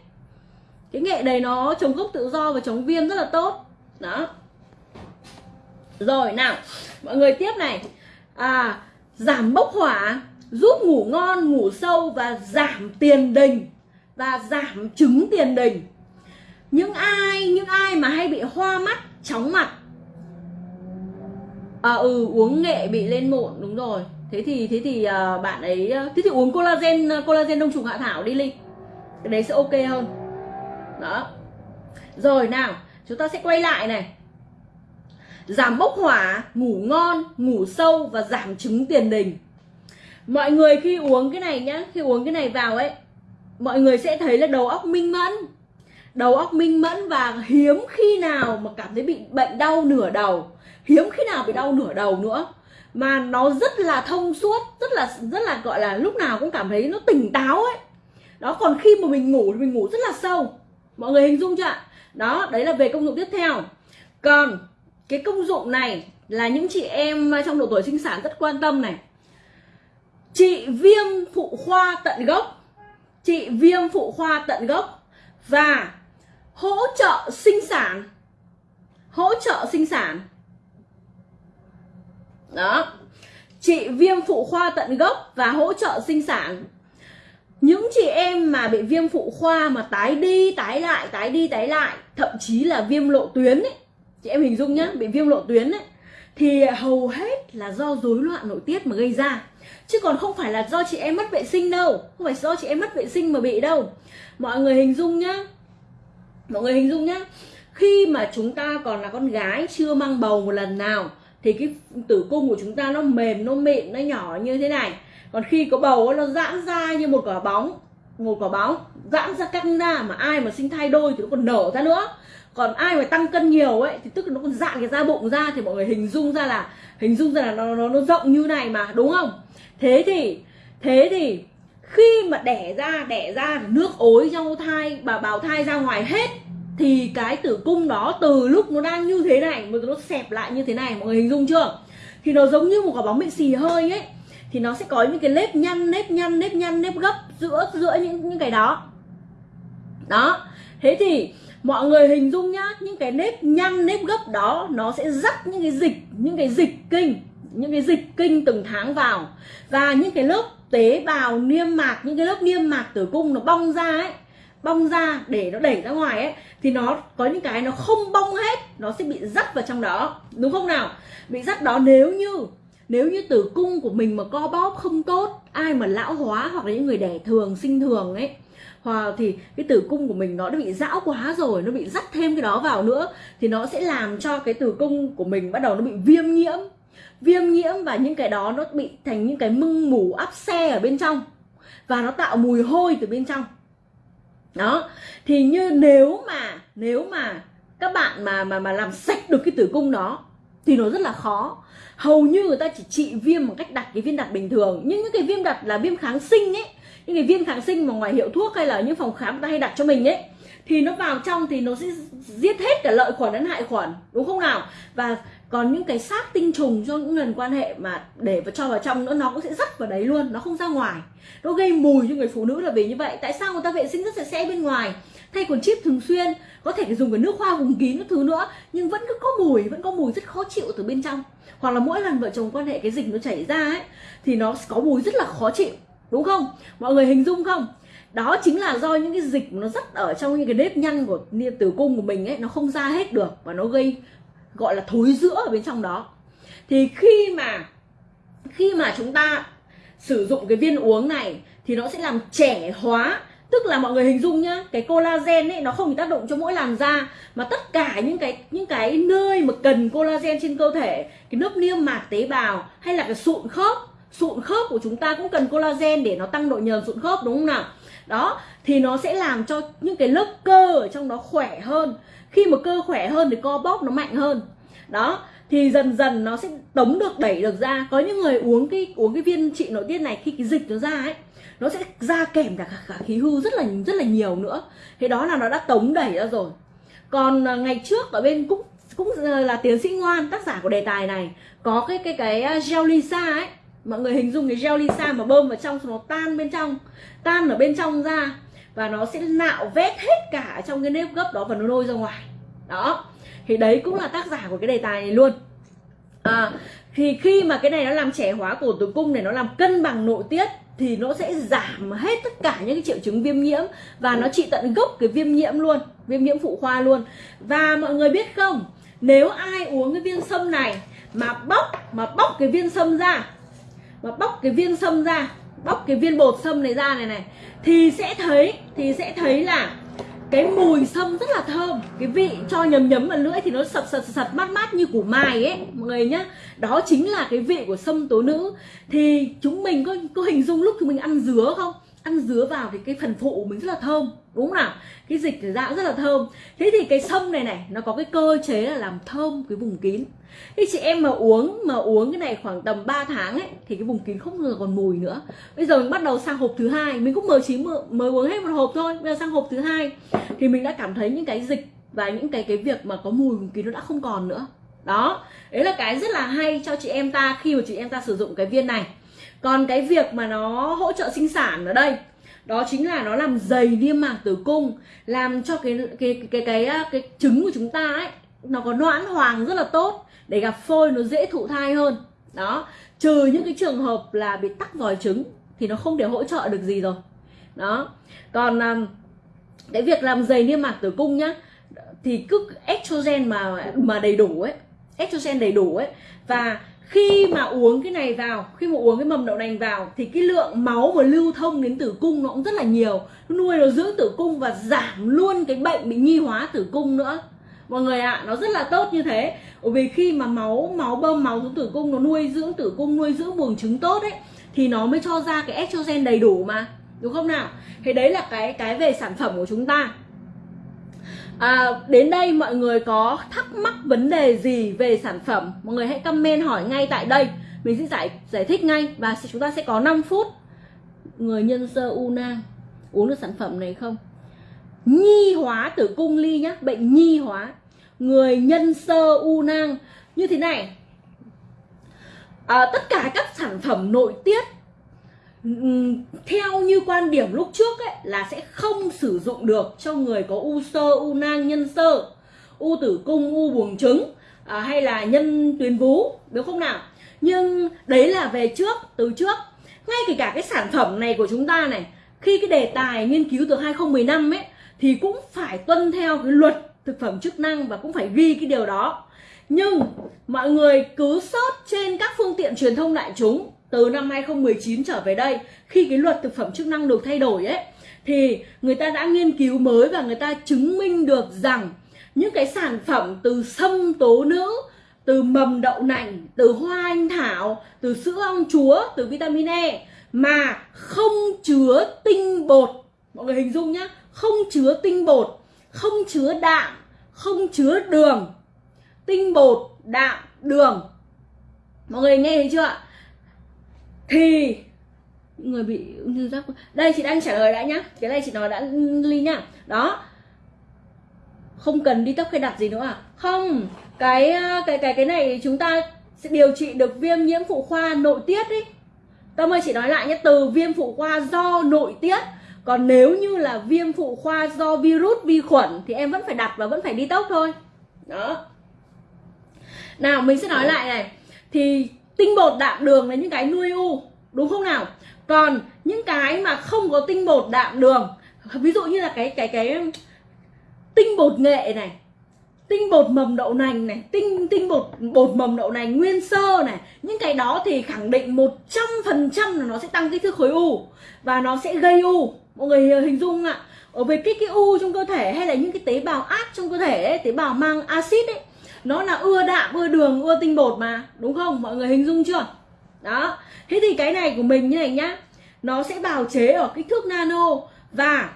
Cái nghệ này nó chống gốc tự do và chống viêm rất là tốt. Đó. Rồi, nào, mọi người tiếp này. À giảm bốc hỏa giúp ngủ ngon ngủ sâu và giảm tiền đình và giảm chứng tiền đình. Những ai những ai mà hay bị hoa mắt chóng mặt à ừ uống nghệ bị lên mụn đúng rồi. Thế thì thế thì uh, bạn ấy à, thế thì uống collagen à, collagen đông trùng hạ thảo đi linh. Cái đấy sẽ ok hơn. Đó. Rồi nào chúng ta sẽ quay lại này. Giảm bốc hỏa ngủ ngon ngủ sâu và giảm chứng tiền đình mọi người khi uống cái này nhá, khi uống cái này vào ấy, mọi người sẽ thấy là đầu óc minh mẫn. Đầu óc minh mẫn và hiếm khi nào mà cảm thấy bị bệnh đau nửa đầu. Hiếm khi nào bị đau nửa đầu nữa. Mà nó rất là thông suốt, rất là rất là gọi là lúc nào cũng cảm thấy nó tỉnh táo ấy. Đó, còn khi mà mình ngủ thì mình ngủ rất là sâu. Mọi người hình dung chưa ạ? Đó, đấy là về công dụng tiếp theo. Còn cái công dụng này là những chị em trong độ tuổi sinh sản rất quan tâm này trị viêm phụ khoa tận gốc. Trị viêm phụ khoa tận gốc. Và hỗ trợ sinh sản. Hỗ trợ sinh sản. Đó. Trị viêm phụ khoa tận gốc và hỗ trợ sinh sản. Những chị em mà bị viêm phụ khoa mà tái đi, tái lại, tái đi, tái lại, thậm chí là viêm lộ tuyến ấy. Chị em hình dung nhá, bị viêm lộ tuyến ấy. Thì hầu hết là do rối loạn nội tiết mà gây ra chứ còn không phải là do chị em mất vệ sinh đâu. Không phải do chị em mất vệ sinh mà bị đâu. Mọi người hình dung nhá. Mọi người hình dung nhá. Khi mà chúng ta còn là con gái, chưa mang bầu một lần nào, thì cái tử cung của chúng ta nó mềm, nó mịn, nó nhỏ như thế này. Còn khi có bầu nó giãn ra như một quả bóng. Một quả bóng giãn ra căng ra mà ai mà sinh thai đôi thì nó còn nở ra nữa còn ai mà tăng cân nhiều ấy thì tức là nó còn dạn cái da bụng ra thì mọi người hình dung ra là hình dung ra là nó nó, nó rộng như này mà đúng không? Thế thì thế thì khi mà đẻ ra đẻ ra nước ối trong thai bà bào thai ra ngoài hết thì cái tử cung đó từ lúc nó đang như thế này mà nó xẹp lại như thế này mọi người hình dung chưa? Thì nó giống như một quả bóng bị xì hơi ấy thì nó sẽ có những cái nếp nhăn nếp nhăn nếp nhăn nếp gấp giữa giữa những những cái đó. Đó thế thì mọi người hình dung nhá, những cái nếp nhăn, nếp gấp đó, nó sẽ dắt những cái dịch, những cái dịch kinh, những cái dịch kinh từng tháng vào. Và những cái lớp tế bào niêm mạc, những cái lớp niêm mạc tử cung nó bong ra ấy, bong ra để nó đẩy ra ngoài ấy, thì nó có những cái nó không bong hết, nó sẽ bị dắt vào trong đó. Đúng không nào? Bị dắt đó nếu như nếu như tử cung của mình mà co bóp không tốt, ai mà lão hóa hoặc là những người đẻ thường, sinh thường ấy, hoặc thì cái tử cung của mình nó đã bị dão quá rồi, nó bị dắt thêm cái đó vào nữa, thì nó sẽ làm cho cái tử cung của mình bắt đầu nó bị viêm nhiễm. Viêm nhiễm và những cái đó nó bị thành những cái mưng mủ áp xe ở bên trong và nó tạo mùi hôi từ bên trong. Đó, thì như nếu mà nếu mà các bạn mà mà mà làm sạch được cái tử cung đó thì nó rất là khó hầu như người ta chỉ trị viêm bằng cách đặt cái viên đặt bình thường. Nhưng những cái viêm đặt là viêm kháng sinh ấy, những cái viêm kháng sinh mà ngoài hiệu thuốc hay là những phòng khám người ta hay đặt cho mình ấy, thì nó vào trong thì nó sẽ giết hết cả lợi khuẩn lẫn hại khuẩn, đúng không nào? Và còn những cái xác tinh trùng cho những lần quan hệ mà để vào cho vào trong nữa, nó cũng sẽ dắt vào đấy luôn, nó không ra ngoài. Nó gây mùi cho người phụ nữ là vì như vậy. Tại sao người ta vệ sinh rất sạch sẽ bên ngoài? Thay quần chip thường xuyên, có thể dùng cái nước hoa, vùng kín, các thứ nữa, nhưng vẫn cứ có mùi, vẫn có mùi rất khó chịu từ bên trong hoặc là mỗi lần vợ chồng quan hệ cái dịch nó chảy ra ấy, thì nó có mùi rất là khó chịu, đúng không? Mọi người hình dung không? Đó chính là do những cái dịch nó rất ở trong những cái nếp nhăn của tử cung của mình ấy, nó không ra hết được và nó gây, gọi là, thối giữa ở bên trong đó. Thì khi mà khi mà chúng ta sử dụng cái viên uống này, thì nó sẽ làm trẻ hóa tức là mọi người hình dung nhá, cái collagen ấy, nó không chỉ tác động cho mỗi làn da, mà tất cả những cái những cái nơi mà cần collagen trên cơ thể, cái lớp niêm mạc tế bào hay là cái sụn khớp sụn khớp của chúng ta cũng cần collagen để nó tăng độ nhờn sụn khớp, đúng không nào? Đó, thì nó sẽ làm cho những cái lớp cơ ở trong đó khỏe hơn. Khi mà cơ khỏe hơn thì co bóp nó mạnh hơn. Đó thì dần dần nó sẽ tống được đẩy được ra. Có những người uống cái uống cái viên trị nội tiết này khi cái dịch nó ra ấy nó sẽ ra kèm cả, cả khí hư rất là rất là nhiều nữa. Thế đó là nó đã tống đẩy ra rồi. Còn à, ngày trước ở bên cũng cũng à, là tiến sĩ ngoan tác giả của đề tài này có cái cái cái à, gel lisa ấy. Mọi người hình dung cái gel lisa mà bơm vào trong nó tan bên trong tan ở bên trong ra và nó sẽ nạo vét hết cả trong cái nếp gấp đó và nó nôi ra ngoài. Đó thì đấy cũng là tác giả của cái đề tài này luôn. À, thì khi mà cái này nó làm trẻ hóa cổ tử cung này nó làm cân bằng nội tiết thì nó sẽ giảm hết tất cả những cái triệu chứng viêm nhiễm và nó trị tận gốc cái viêm nhiễm luôn viêm nhiễm phụ khoa luôn. Và mọi người biết không nếu ai uống cái viên sâm này mà bóc mà bóc cái viên sâm ra mà bóc cái viên sâm ra bóc cái viên bột sâm này ra này này thì sẽ thấy thì sẽ thấy là cái mùi sâm rất là thơm. Cái vị cho nhấm nhấm vào lưỡi thì nó sật sật sật mát mát như củ mài ấy, mọi người nhá. Đó chính là cái vị của sâm tố nữ. Thì chúng mình có có hình dung lúc chúng mình ăn dứa không? Ăn dứa vào thì cái phần phụ của mình rất là thơm, đúng không nào? Cái dịch thì dạ rất là thơm. Thế thì cái sâm này này, nó có cái cơ chế là làm thơm cái vùng kín. Thế chị em mà uống mà uống cái này khoảng tầm 3 tháng ấy, thì cái vùng kín không ngờ còn mùi nữa. Bây giờ mình bắt đầu sang hộp thứ hai, mình cũng mới chỉ mới uống hết một hộp thôi. Bây giờ sang hộp thứ hai, thì mình đã cảm thấy những cái dịch và những cái cái việc mà có mùi vùng kín nó đã không còn nữa. Đó, đấy là cái rất là hay cho chị em ta khi mà chị em ta sử dụng cái viên này còn cái việc mà nó hỗ trợ sinh sản ở đây đó chính là nó làm dày niêm mạc tử cung làm cho cái cái cái cái cái, cái trứng của chúng ta ấy nó có noãn hoàng rất là tốt để gặp phôi nó dễ thụ thai hơn. Đó trừ những cái trường hợp là bị tắc vòi trứng thì nó không thể hỗ trợ được gì rồi. Đó còn à, cái việc làm dày niêm mạc tử cung nhá thì cứ estrogen mà mà đầy đủ ấy estrogen đầy đủ ấy và khi mà uống cái này vào khi mà uống cái mầm đậu nành vào thì cái lượng máu mà lưu thông đến tử cung nó cũng rất là nhiều. Nó nuôi nó giữ tử cung và giảm luôn cái bệnh bị nhi hóa tử cung nữa. Mọi người ạ à, nó rất là tốt như thế. Bởi vì khi mà máu máu bơm máu xuống tử cung nó nuôi dưỡng tử cung nuôi dưỡng buồng trứng tốt ấy thì nó mới cho ra cái estrogen đầy đủ mà. Đúng không nào? Thế đấy là cái cái về sản phẩm của chúng ta. À, đến đây mọi người có thắc mắc vấn đề gì về sản phẩm mọi người hãy comment hỏi ngay tại đây. Mình sẽ giải giải thích ngay và chúng ta sẽ có 5 phút. Người nhân sơ u nang uống được sản phẩm này không? Nhi hóa tử cung ly nhá bệnh nhi hóa. Người nhân sơ u nang như thế này. À, tất cả các sản phẩm nội tiết theo như quan điểm lúc trước ấy là sẽ không sử dụng được cho người có u sơ u nang nhân sơ u tử cung u buồng trứng à, hay là nhân tuyến vú đúng không nào? Nhưng đấy là về trước từ trước. Ngay kể cả cái sản phẩm này của chúng ta này khi cái đề tài nghiên cứu từ 2015 ấy thì cũng phải tuân theo cái luật thực phẩm chức năng và cũng phải ghi cái điều đó. Nhưng mọi người cứ sót trên các phương tiện truyền thông đại chúng từ năm 2019 trở về đây, khi cái luật thực phẩm chức năng được thay đổi ấy, thì người ta đã nghiên cứu mới và người ta chứng minh được rằng những cái sản phẩm từ sâm tố nữ, từ mầm đậu nành, từ hoa anh thảo, từ sữa ong chúa, từ vitamin E mà không chứa tinh bột. Mọi người hình dung nhá, không chứa tinh bột, không chứa đạm, không chứa đường. Tinh bột, đạm, đường. Mọi người nghe thấy chưa thì, người bị ung thư giáp đây, chị đang trả lời đã nhá. Cái này chị nói đã ly nhá. Đó. Không cần đi tóc hay đặt gì nữa à? Không. Cái ờ, cái cái cái này chúng ta sẽ điều trị được viêm nhiễm phụ khoa nội tiết ý. Tâm ơi, chị nói lại nhé. Từ viêm phụ khoa do nội tiết, còn nếu như là viêm phụ khoa do virus vi khuẩn thì em vẫn phải đặt và vẫn phải đi tóc thôi. Đó. Nào, mình sẽ nói lại này. Thì tinh bột đạm đường là những cái nuôi u đúng không nào? Còn những cái mà không có tinh bột đạm đường ví dụ như là cái cái cái tinh bột nghệ này tinh bột mầm đậu nành này tinh tinh bột bột mầm đậu nành nguyên sơ này những cái đó thì khẳng định một trăm phần trăm là nó sẽ tăng kích thước khối u và nó sẽ gây u. Mọi người hình dung ạ. Ở về kích cái u trong cơ thể hay là những cái tế bào ác trong cơ thể ấy, tế bào mang axit ấy nó là ưa đạm ưa đường ưa tinh bột mà đúng không? Mọi người hình dung chưa? Đó. Thế thì cái này của mình như này nhá. Nó sẽ bào chế ở kích thước nano và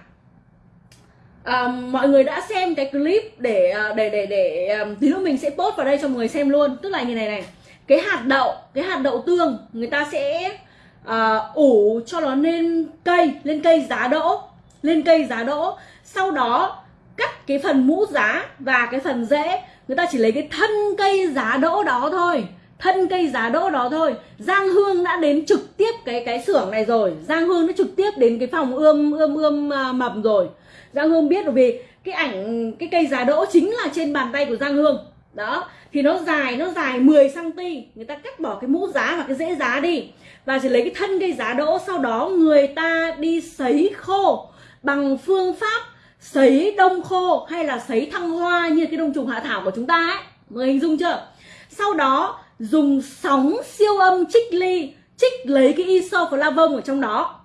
à, mọi người đã xem cái clip để ờ, để để để um, tí nữa mình sẽ post vào đây cho mọi người xem luôn. Tức là như này này. Cái hạt đậu cái hạt đậu tương người ta sẽ à, ủ cho nó lên cây lên cây giá đỗ lên cây giá đỗ. Sau đó cắt cái phần mũ giá và cái phần rễ người ta chỉ lấy cái thân cây giá đỗ đó thôi. Thân cây giá đỗ đó thôi. Giang hương đã đến trực tiếp cái cái xưởng này rồi. Giang hương đã trực tiếp đến cái phòng ươm ươm ươm à, mầm rồi. Giang hương biết rồi vì cái ảnh cái cây giá đỗ chính là trên bàn tay của giang hương. Đó. Thì nó dài nó dài 10 cm người ta cắt bỏ cái mũ giá và cái rễ giá đi. Và chỉ lấy cái thân cây giá đỗ sau đó người ta đi sấy khô bằng phương pháp sấy đông khô hay là sấy thăng hoa như cái đông trùng hạ thảo của chúng ta ấy. Người hình dung chưa? Sau đó, dùng sóng siêu âm trích ly, trích lấy cái isoflavone ở trong đó.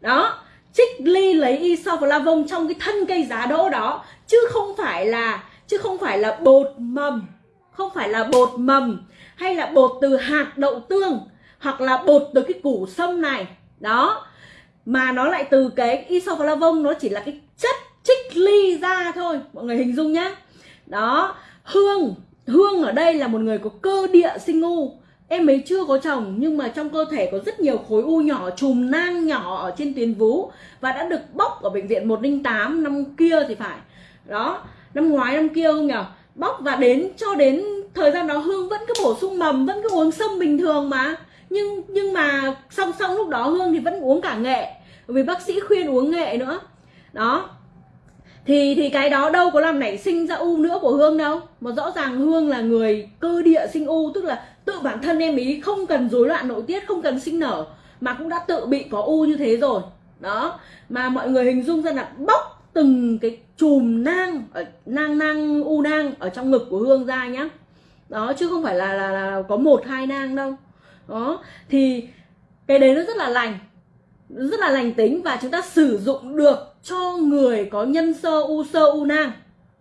Đó, trích ly lấy isoflavone trong cái thân cây giá đỗ đó, chứ không phải là, chứ không phải là bột mầm. Không phải là bột mầm, hay là bột từ hạt đậu tương, hoặc là bột từ cái củ sâm này. Đó, mà nó lại từ cái isoflavone nó chỉ là cái chất trích ly ra thôi. Mọi người hình dung nhá. Đó, hương hương ở đây là một người có cơ địa sinh u em ấy chưa có chồng, nhưng mà trong cơ thể có rất nhiều khối u nhỏ, chùm nang nhỏ ở trên tuyến vú và đã được bóc ở bệnh viện 108 năm kia thì phải. Đó, năm ngoái, năm kia không nhở bóc và đến, cho đến thời gian đó hương vẫn cứ bổ sung mầm, vẫn cứ uống sâm bình thường mà. Nhưng nhưng mà song song lúc đó hương thì vẫn uống cả nghệ, vì bác sĩ khuyên uống nghệ nữa. Đó thì thì cái đó đâu có làm nảy sinh ra u nữa của hương đâu. Mà rõ ràng hương là người cơ địa sinh u tức là tự bản thân em ý không cần rối loạn nội tiết không cần sinh nở mà cũng đã tự bị có u như thế rồi. Đó. Mà mọi người hình dung ra là bóc từng cái chùm nang ở nang nang u nang ở trong ngực của hương ra nhá. Đó chứ không phải là là, là có một hai nang đâu. Đó. Thì cái đấy nó rất là lành rất là lành tính và chúng ta sử dụng được cho người có nhân sơ, u sơ, u nang.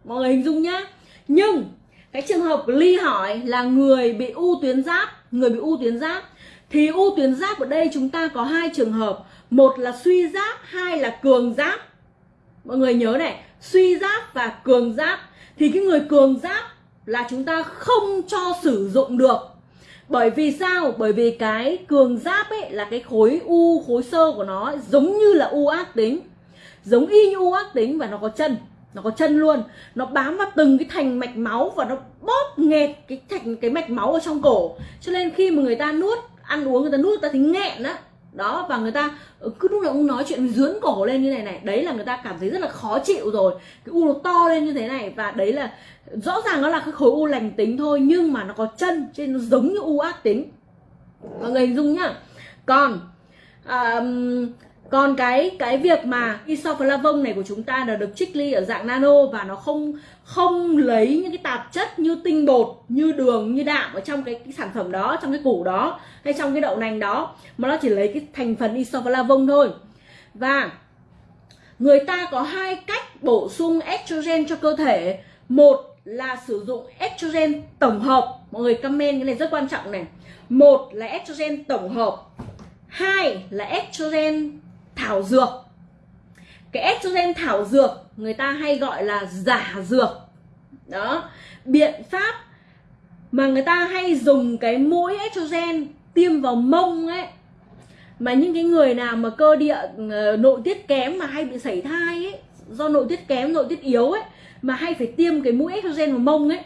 Mọi người hình dung nhá. Nhưng, cái trường hợp ly hỏi là người bị u tuyến giáp, người bị u tuyến giáp, thì u tuyến giáp ở đây chúng ta có hai trường hợp. Một là suy giáp, hai là cường giáp. Mọi người nhớ này, suy giáp và cường giáp. Thì cái người cường giáp là chúng ta không cho sử dụng được. Bởi vì sao? Bởi vì cái cường giáp ấy là cái khối u, khối sơ của nó giống như là u ác tính giống y như u ác tính và nó có chân. Nó có chân luôn. Nó bám vào từng cái thành mạch máu và nó bóp nghẹt cái thành cái mạch máu ở trong cổ. Cho nên khi mà người ta nuốt ăn uống người ta nuốt người ta thấy nghẹn á. Đó và người ta ừ, cứ lúc nào cũng nói chuyện dướn cổ lên như này này. Đấy là người ta cảm thấy rất là khó chịu rồi. Cái u nó to lên như thế này và đấy là rõ ràng nó là cái khối u lành tính thôi nhưng mà nó có chân trên nó giống như u ác tính. Mọi người hình dung nhá. Còn à, còn cái cái việc mà isoflavone này của chúng ta là được trích ly ở dạng nano và nó không không lấy những cái tạp chất như tinh bột như đường như đạm ở trong cái, cái sản phẩm đó trong cái củ đó hay trong cái đậu nành đó mà nó chỉ lấy cái thành phần isoflavone thôi. Và người ta có hai cách bổ sung estrogen cho cơ thể. Một là sử dụng estrogen tổng hợp. Mọi người comment cái này rất quan trọng này. Một là estrogen tổng hợp. Hai là estrogen thảo dược. Cái estrogen thảo dược người ta hay gọi là giả dược. Đó, biện pháp mà người ta hay dùng cái mũi estrogen tiêm vào mông ấy, mà những cái người nào mà cơ địa ờ, nội tiết kém mà hay bị sảy thai ấy, do nội tiết kém, nội tiết yếu ấy, mà hay phải tiêm cái mũi estrogen vào mông ấy,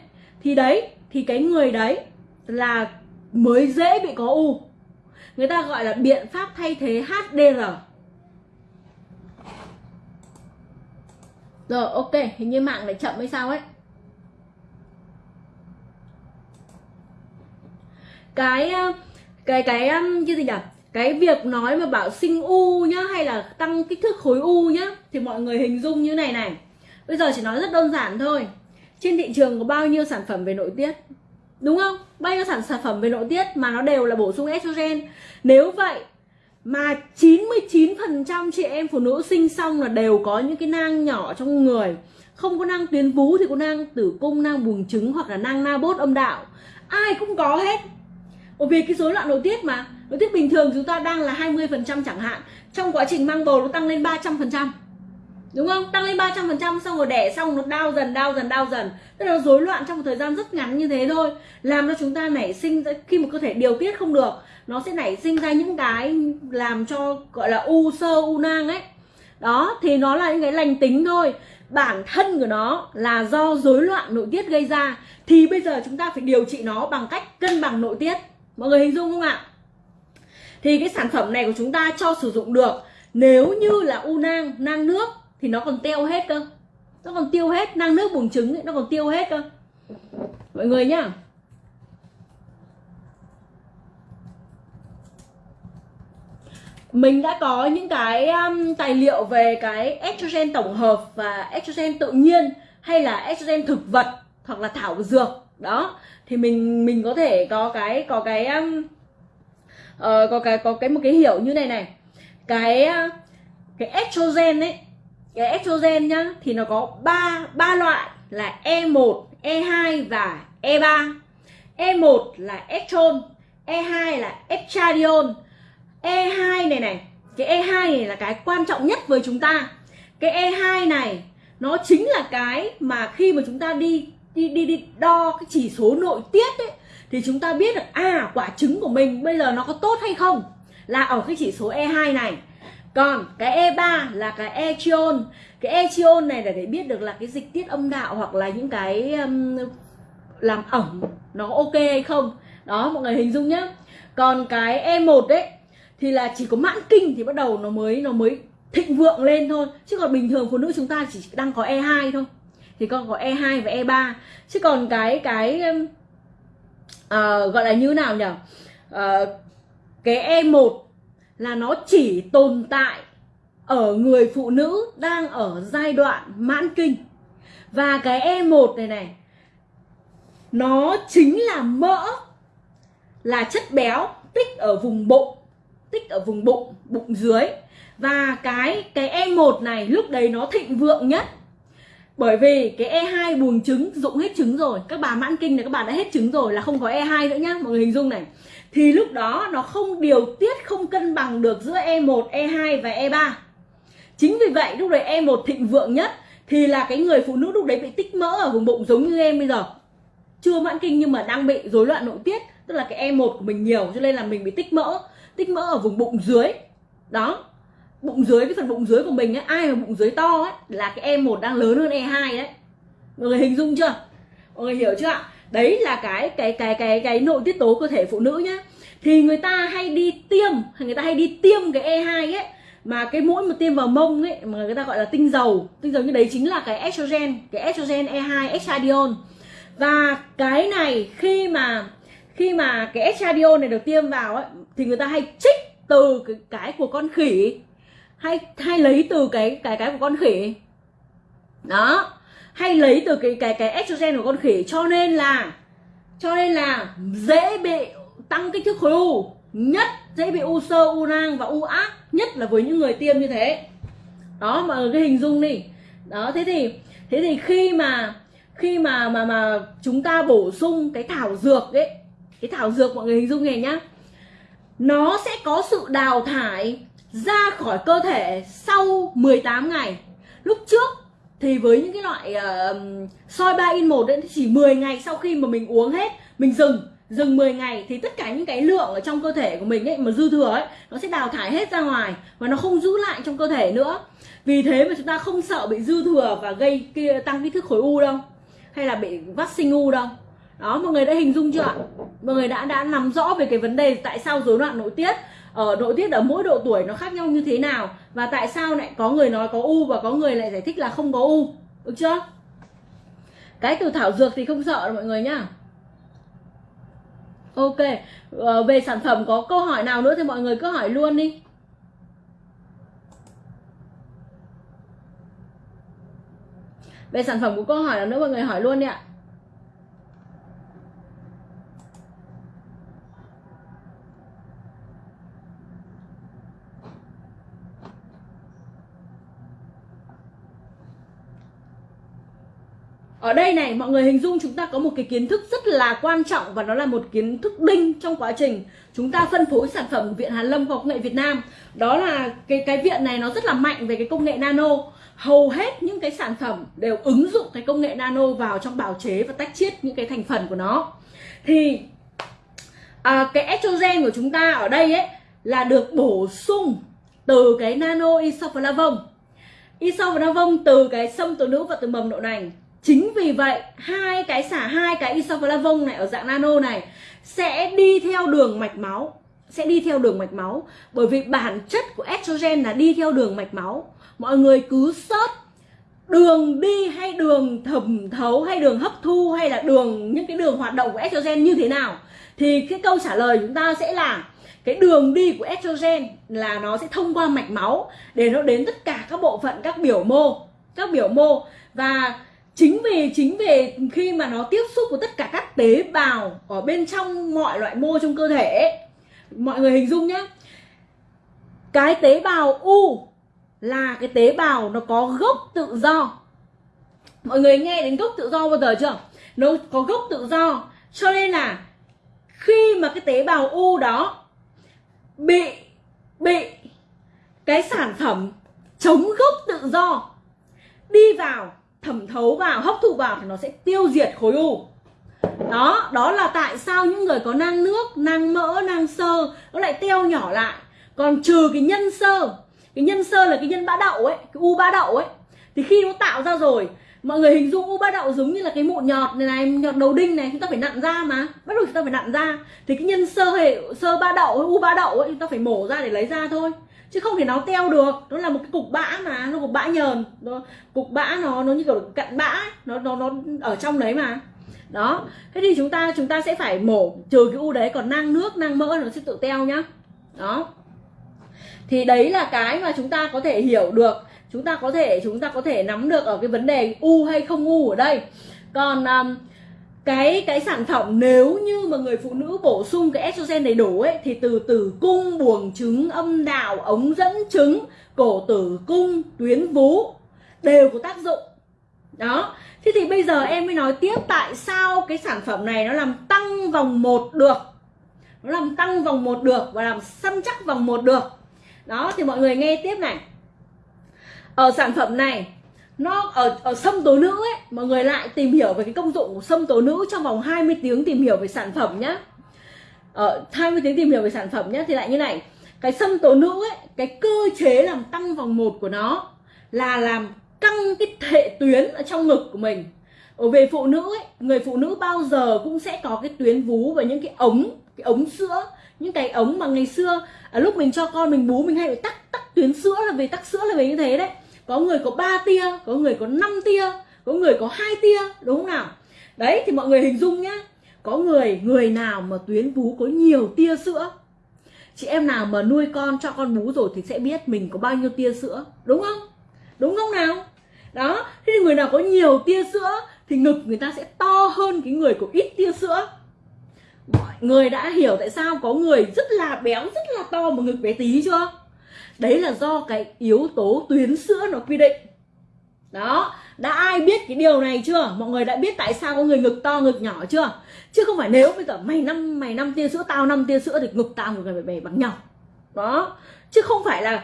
thì đấy, thì cái người đấy là mới dễ bị có u. Người ta gọi là biện pháp thay thế HDR rồi, ok, hình như mạng lại chậm hay sao ấy. Cái ờ, cái cái ờ, như gì nhỉ? Cái việc nói mà bảo sinh u nhá, hay là tăng kích thước khối u nhá, thì mọi người hình dung như này này. Bây giờ chỉ nói rất đơn giản thôi. Trên thị trường có bao nhiêu sản phẩm về nội tiết? Đúng không? Bao nhiêu sản sản phẩm về nội tiết mà nó đều là bổ sung estrogen? Nếu vậy mà 99% chị em phụ nữ sinh xong là đều có những cái nang nhỏ trong người. Không có nang tuyến vú thì có nang tử cung, nang buồng trứng hoặc là nang na bốt âm đạo. Ai cũng có hết. Bởi vì cái rối loạn nội tiết mà. Nội tiết bình thường chúng ta đang là 20% chẳng hạn. Trong quá trình mang bầu nó tăng lên 300% đúng không? Tăng lên 300% xong rồi đẻ xong, nó đau dần đau dần đau dần. Tức là nó rối loạn trong một thời gian rất ngắn như thế thôi. Làm cho chúng ta nảy sinh khi mà cơ thể điều tiết không được, nó sẽ nảy sinh ra những cái làm cho, gọi là, u sơ, u nang ấy. Đó, thì nó là những cái lành tính thôi. Bản thân của nó là do rối loạn nội tiết gây ra. Thì bây giờ chúng ta phải điều trị nó bằng cách cân bằng nội tiết. Mọi người hình dung không ạ? Thì cái sản phẩm này của chúng ta cho sử dụng được nếu như là u nang nang nước thì nó còn tiêu hết cơ. Nó còn tiêu hết nang nước buồng trứng ấy, nó còn tiêu hết cơ. Mọi người nhá. Mình đã có những cái um, tài liệu về cái estrogen tổng hợp và estrogen tự nhiên hay là estrogen thực vật hoặc là thảo dược. Đó. Thì mình mình có thể có cái có cái um, uh, có cái có cái một cái hiểu như này này. Cái uh, cái estrogen ấy cái estrogen nhá thì nó có ba ba loại là E1, E2 và E3. E1 là estrone, E2 là estradiol. E2 này này, cái E2 này là cái quan trọng nhất với chúng ta. Cái E2 này nó chính là cái mà khi mà chúng ta đi đi đi, đi đo cái chỉ số nội tiết ấy thì chúng ta biết được à quả trứng của mình bây giờ nó có tốt hay không là ở cái chỉ số E2 này còn cái E3 là cái etion cái etion này là để biết được là cái dịch tiết âm đạo hoặc là những cái um, làm ẩm nó ok hay không. Đó mọi người hình dung nhá. Còn cái E1 đấy thì là chỉ có mãn kinh thì bắt đầu nó mới nó mới thịnh vượng lên thôi. Chứ còn bình thường phụ nữ chúng ta chỉ đang có E2 thôi. Thì con có E2 và E3 chứ còn cái cái uh, gọi là như nào nhỉ uh, ờ, cái E1 là nó chỉ tồn tại ở người phụ nữ đang ở giai đoạn mãn kinh. Và cái E1 này này, nó chính là mỡ, là chất béo tích ở vùng bụng, tích ở vùng bụng bụng dưới. Và cái cái E1 này lúc đấy nó thịnh vượng nhất. Bởi vì cái E2 buồng trứng, dụng hết trứng rồi. Các bà mãn kinh này, các bà đã hết trứng rồi là không có E2 nữa nhá, mọi người hình dung này thì lúc đó nó không điều tiết không cân bằng được giữa E1, E2 và E3 chính vì vậy lúc đấy E1 thịnh vượng nhất thì là cái người phụ nữ lúc đấy bị tích mỡ ở vùng bụng giống như em bây giờ. Chưa mãn kinh nhưng mà đang bị rối loạn nội tiết tức là cái E1 của mình nhiều cho nên là mình bị tích mỡ tích mỡ ở vùng bụng dưới. Đó bụng dưới cái phần bụng dưới của mình ấy ai mà bụng dưới to ấy là cái E1 đang lớn hơn E2 đấy. Mọi người hình dung chưa? Mọi người hiểu chưa ạ? Đấy là cái cái cái cái cái nội tiết tố cơ thể phụ nữ nhá. Thì người ta hay đi tiêm người ta hay đi tiêm cái E2 ấy mà cái mũi mà tiêm vào mông ấy mà người ta gọi là tinh dầu. Tinh dầu như đấy chính là cái estrogen cái estrogen E2 estradiol và cái này khi mà khi mà cái estradiol này được tiêm vào ấy thì người ta hay trích từ cái, cái của con khỉ. Hay hay lấy từ cái cái cái của con khỉ. Đó hay lấy từ cái cái cái estrogen của con khỉ. Cho nên là, cho nên là dễ bị tăng kích thước khối u, nhất dễ bị u sơ, u nang và u ác, nhất là với những người tiêm như thế. Đó, mà cái hình dung đi. Đó, thế thì thế thì khi mà khi mà mà mà chúng ta bổ sung cái thảo dược ấy, cái thảo dược mọi người hình dung này nhá. Nó sẽ có sự đào thải ra khỏi cơ thể sau 18 ngày. Lúc trước thì với những cái loại uh, soi 3 in 1 ấy, chỉ 10 ngày sau khi mà mình uống hết mình dừng dừng 10 ngày thì tất cả những cái lượng ở trong cơ thể của mình ấy mà dư thừa ấy nó sẽ đào thải hết ra ngoài và nó không giữ lại trong cơ thể nữa. Vì thế mà chúng ta không sợ bị dư thừa và gây kia tăng kích thước khối u đâu hay là bị vắt sinh u đâu. Đó mọi người đã hình dung chưa ạ? Mọi người đã đã nắm rõ về cái vấn đề tại sao rối loạn nội tiết Ờ, ở nội tiết ở mỗi độ tuổi nó khác nhau như thế nào? Và tại sao lại có người nói có u và có người lại giải thích là không có u? Được chưa? Cái từ thảo dược thì không sợ mọi người nhá. Ok ờ, về sản phẩm có câu hỏi nào nữa thì mọi người cứ hỏi luôn đi. Về sản phẩm của câu hỏi nào nữa mọi người hỏi luôn đi ạ. Ở đây này mọi người hình dung chúng ta có một cái kiến thức rất là quan trọng và nó là một kiến thức đinh trong quá trình chúng ta phân phối sản phẩm của viện Hàn Lâm Khoa học nghệ Việt Nam. Đó là cái cái viện này nó rất là mạnh về cái công nghệ nano. Hầu hết những cái sản phẩm đều ứng dụng cái công nghệ nano vào trong bào chế và tách chiết những cái thành phần của nó. Thì à, cái estrogen của chúng ta ở đây ấy là được bổ sung từ cái nano isoflavone. Isoflavone từ cái sâm tố nữ và từ mầm đậu nành chính vì vậy, hai cái xả, hai cái isoflavone này ở dạng nano này sẽ đi theo đường mạch máu, sẽ đi theo đường mạch máu. Bởi vì bản chất của estrogen là đi theo đường mạch máu. Mọi người cứ search đường đi hay đường thẩm thấu hay đường hấp thu hay là đường, những cái đường hoạt động của estrogen như thế nào. Thì cái câu trả lời chúng ta sẽ là cái đường đi của estrogen là nó sẽ thông qua mạch máu để nó đến tất cả các bộ phận, các biểu mô, các biểu mô. Và chính vì chính vì khi mà nó tiếp xúc với tất cả các tế bào ở bên trong mọi loại mô trong cơ thể ấy, mọi người hình dung nhé cái tế bào u là cái tế bào nó có gốc tự do. Mọi người nghe đến gốc tự do bao giờ chưa? Nó có gốc tự do. Cho nên là khi mà cái tế bào u đó bị bị cái sản phẩm chống gốc tự do đi vào thẩm thấu vào, hấp thụ vào thì nó sẽ tiêu diệt khối u. Đó đó là tại sao những người có nang nước, nang mỡ, nang sơ, nó lại teo nhỏ lại. Còn trừ cái nhân sơ, cái nhân sơ là cái nhân bã đậu ấy, cái u bã đậu ấy. Thì khi nó tạo ra rồi, mọi người hình dung u bã đậu giống như là cái mụn nhọt này này nhọt đầu đinh này, chúng ta phải nặn ra mà. Bắt đầu chúng ta phải nặn ra. Thì cái nhân sơ hệ, sơ ba đậu, u ba đậu ấy, chúng ta phải mổ ra để lấy ra thôi chứ không thể nó teo được. Nó là một cái cục bã mà nó cục bã nhờn. Nó, cục bã nó nó như kiểu cặn bã nó nó nó ở trong đấy mà. Đó. Thế thì chúng ta chúng ta sẽ phải mổ trừ cái u đấy còn nang nước nang mỡ nó sẽ tự teo nhá. Đó. Thì đấy là cái mà chúng ta có thể hiểu được. Chúng ta có thể chúng ta có thể nắm được ở cái vấn đề u hay không u ở đây. Còn um, cái cái sản phẩm nếu như mà người phụ nữ bổ sung cái estrogen đầy đủ ấy, thì từ tử cung, buồng trứng, âm đạo, ống dẫn trứng, cổ tử cung, tuyến vú đều có tác dụng. Đó. Thế thì bây giờ em mới nói tiếp tại sao cái sản phẩm này nó làm tăng vòng một được. Nó làm tăng vòng một được và làm săn chắc vòng một được. Đó, thì mọi người nghe tiếp này. Ở sản phẩm này nó ở ở sâm tố nữ ấy mọi người lại tìm hiểu về cái công dụng của sâm tố nữ trong vòng 20 tiếng tìm hiểu về sản phẩm nhá. Ờ, ở 20 tiếng tìm hiểu về sản phẩm nhá thì lại như này. Cái sâm tố nữ ấy cái cơ chế làm tăng vòng một của nó là làm căng cái hệ tuyến ở trong ngực của mình. Ở về phụ nữ ấy người phụ nữ bao giờ cũng sẽ có cái tuyến vú và những cái ống cái ống sữa. Những cái ống mà ngày xưa à, lúc mình cho con mình bú mình hay phải tắc tắc tuyến sữa là vì tắc sữa là vì như thế đấy có người có 3 tia, có người có 5 tia, có người có hai tia, đúng không nào? Đấy, thì mọi người hình dung nhá. Có người người nào mà tuyến vú có nhiều tia sữa? Chị em nào mà nuôi con, cho con bú rồi thì sẽ biết mình có bao nhiêu tia sữa, đúng không? Đúng không nào? Đó, thế thì người nào có nhiều tia sữa thì ngực người ta sẽ to hơn cái người có ít tia sữa. Mọi người đã hiểu tại sao có người rất là béo, rất là to mà ngực bé tí chưa? Đấy là do cái yếu tố tuyến sữa nó quy định. Đó, đã ai biết cái điều này chưa? Mọi người đã biết tại sao có người ngực to, ngực nhỏ chưa? Chứ không phải nếu bây giờ mày năm mày năm tia sữa, tao năm tia sữa thì ngực tao ngực phải bể bằng nhau. Đó, chứ không phải là,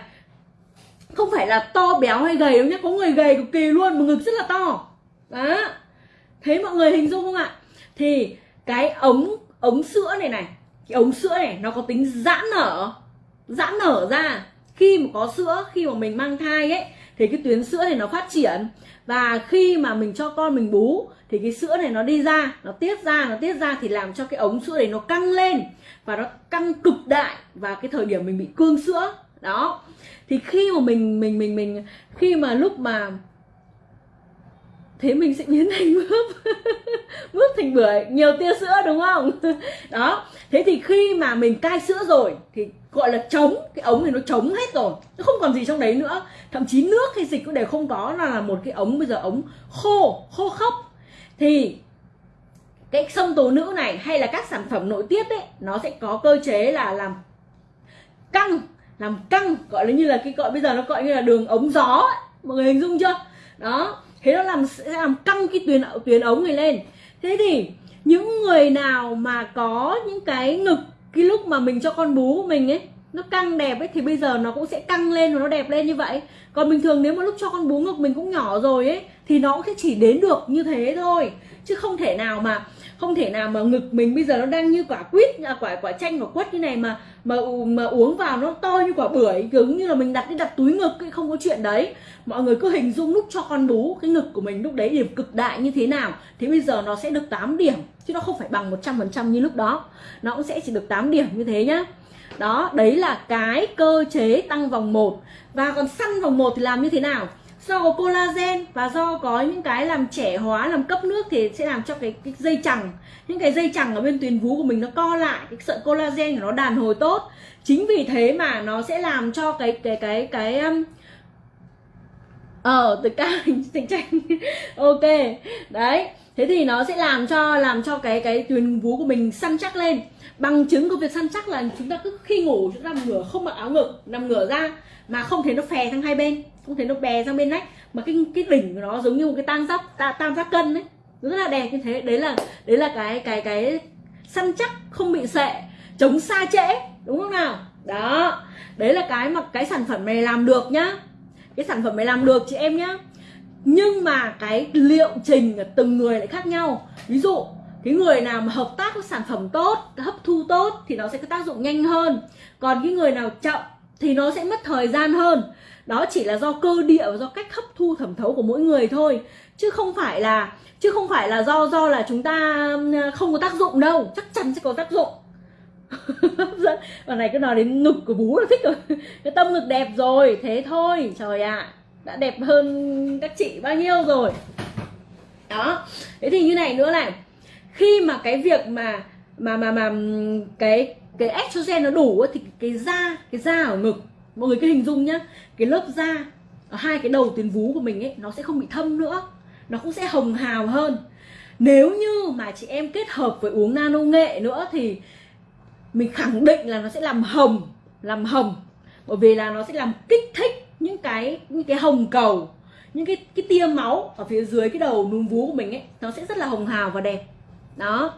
không phải là to béo hay gầy đâu nhé có người gầy cực kỳ luôn mà ngực rất là to. Đó. Thấy mọi người hình dung không ạ? Thì cái ống ống sữa này này, cái ống sữa này nó có tính giãn nở giãn nở ra khi mà có sữa, khi mà mình mang thai ấy, thì cái tuyến sữa này nó phát triển. Và khi mà mình cho con mình bú, thì cái sữa này nó đi ra, nó tiết ra, nó tiết ra thì làm cho cái ống sữa này nó căng lên và nó căng cực đại và cái thời điểm mình bị cương sữa. Đó. Thì khi mà mình mình mình mình, khi mà lúc mà thế mình sẽ biến thành mướp mướp thành bưởi nhiều tia sữa đúng không? Đó. Thế thì khi mà mình cai sữa rồi thì gọi là trống cái ống này nó trống hết rồi. Nó không còn gì trong đấy nữa. Thậm chí nước hay dịch cũng đều không có. Là, là một cái ống bây giờ ống khô khô khốc. Thì cái sông tố nữ này hay là các sản phẩm nội tiết ấy nó sẽ có cơ chế là làm căng làm căng gọi là như là cái gọi bây giờ nó gọi như là đường ống gió ấy. mọi người hình dung chưa? Đó thế nó làm, sẽ làm căng cái tuyến tuyến ống này lên. Thế thì những người nào mà có những cái ngực, cái lúc mà mình cho con bú của mình ấy, nó căng đẹp ấy, thì bây giờ nó cũng sẽ căng lên và nó đẹp lên như vậy. Còn bình thường nếu mà lúc cho con bú ngực mình cũng nhỏ rồi ấy, thì nó cũng sẽ chỉ đến được như thế thôi. Chứ không thể nào mà không thể nào mà ngực mình bây giờ nó đang như quả quýt à, quả quả chanh quả quất như này mà mà mà uống vào nó to như quả bưởi cứng như là mình đặt đi đặt túi ngực ấy, không có chuyện đấy. Mọi người cứ hình dung lúc cho con bú cái ngực của mình lúc đấy điểm cực đại như thế nào thì bây giờ nó sẽ được 8 điểm chứ nó không phải bằng 100% như lúc đó. Nó cũng sẽ chỉ được 8 điểm như thế nhá. Đó đấy là cái cơ chế tăng vòng 1 và còn săn vòng 1 thì làm như thế nào? Do có collagen và do có những cái làm trẻ hóa làm cấp nước thì sẽ làm cho cái, cái dây chằng. Những cái dây chằng ở bên tuyến vú của mình nó co lại cái sợi collagen của nó đàn hồi tốt. Chính vì thế mà nó sẽ làm cho cái cái cái cái um, ờ từ ca tình tranh. Ok đấy. Thế thì nó sẽ làm cho làm cho cái cái tuyến vú của mình săn chắc lên. Bằng chứng của việc săn chắc là chúng ta cứ khi ngủ chúng ta nằm ngửa không mặc áo ngực nằm ngửa ra mà không thấy nó phè sang hai bên không thấy nó bè sang bên nách. Mà cái cái đỉnh của nó giống như một cái tam giác ta, tam giác cân đấy rất là đẹp như thế. Đấy là đấy là cái cái cái săn chắc không bị sệ chống xa trễ đúng không nào? Đó. Đấy là cái mà cái sản phẩm này làm được nhá. Cái sản phẩm này làm được chị em nhá. Nhưng mà cái liệu trình của từng người lại khác nhau. Ví dụ cái người nào mà hợp tác với sản phẩm tốt hấp thu tốt thì nó sẽ có tác dụng nhanh hơn. Còn cái người nào chậm thì nó sẽ mất thời gian hơn đó chỉ là do cơ địa và do cách hấp thu thẩm thấu của mỗi người thôi. Chứ không phải là chứ không phải là do do là chúng ta ừ, không có tác dụng đâu. Chắc chắn sẽ có tác dụng. Và này cứ nói đến ngực của bú là thích rồi. Cái tâm ngực đẹp rồi. Thế thôi. Trời ạ. À, đã đẹp hơn các chị bao nhiêu rồi. Đó. Thế thì như này nữa này. Khi mà cái việc mà mà mà mà ừ, cái cái estrogen nó đủ thì cái da cái da ở ngực mọi người cứ hình dung nhá, cái lớp da ở hai cái đầu tuyến vú của mình ấy, nó sẽ không bị thâm nữa. Nó cũng sẽ hồng hào hơn. Nếu như mà chị em kết hợp với uống nano nghệ nữa thì mình khẳng định là nó sẽ làm hồng làm hồng. Bởi vì là nó sẽ làm kích thích những cái những cái hồng cầu, những cái cái tia máu ở phía dưới cái đầu núm vú của mình ấy, nó sẽ rất là hồng hào và đẹp. Đó.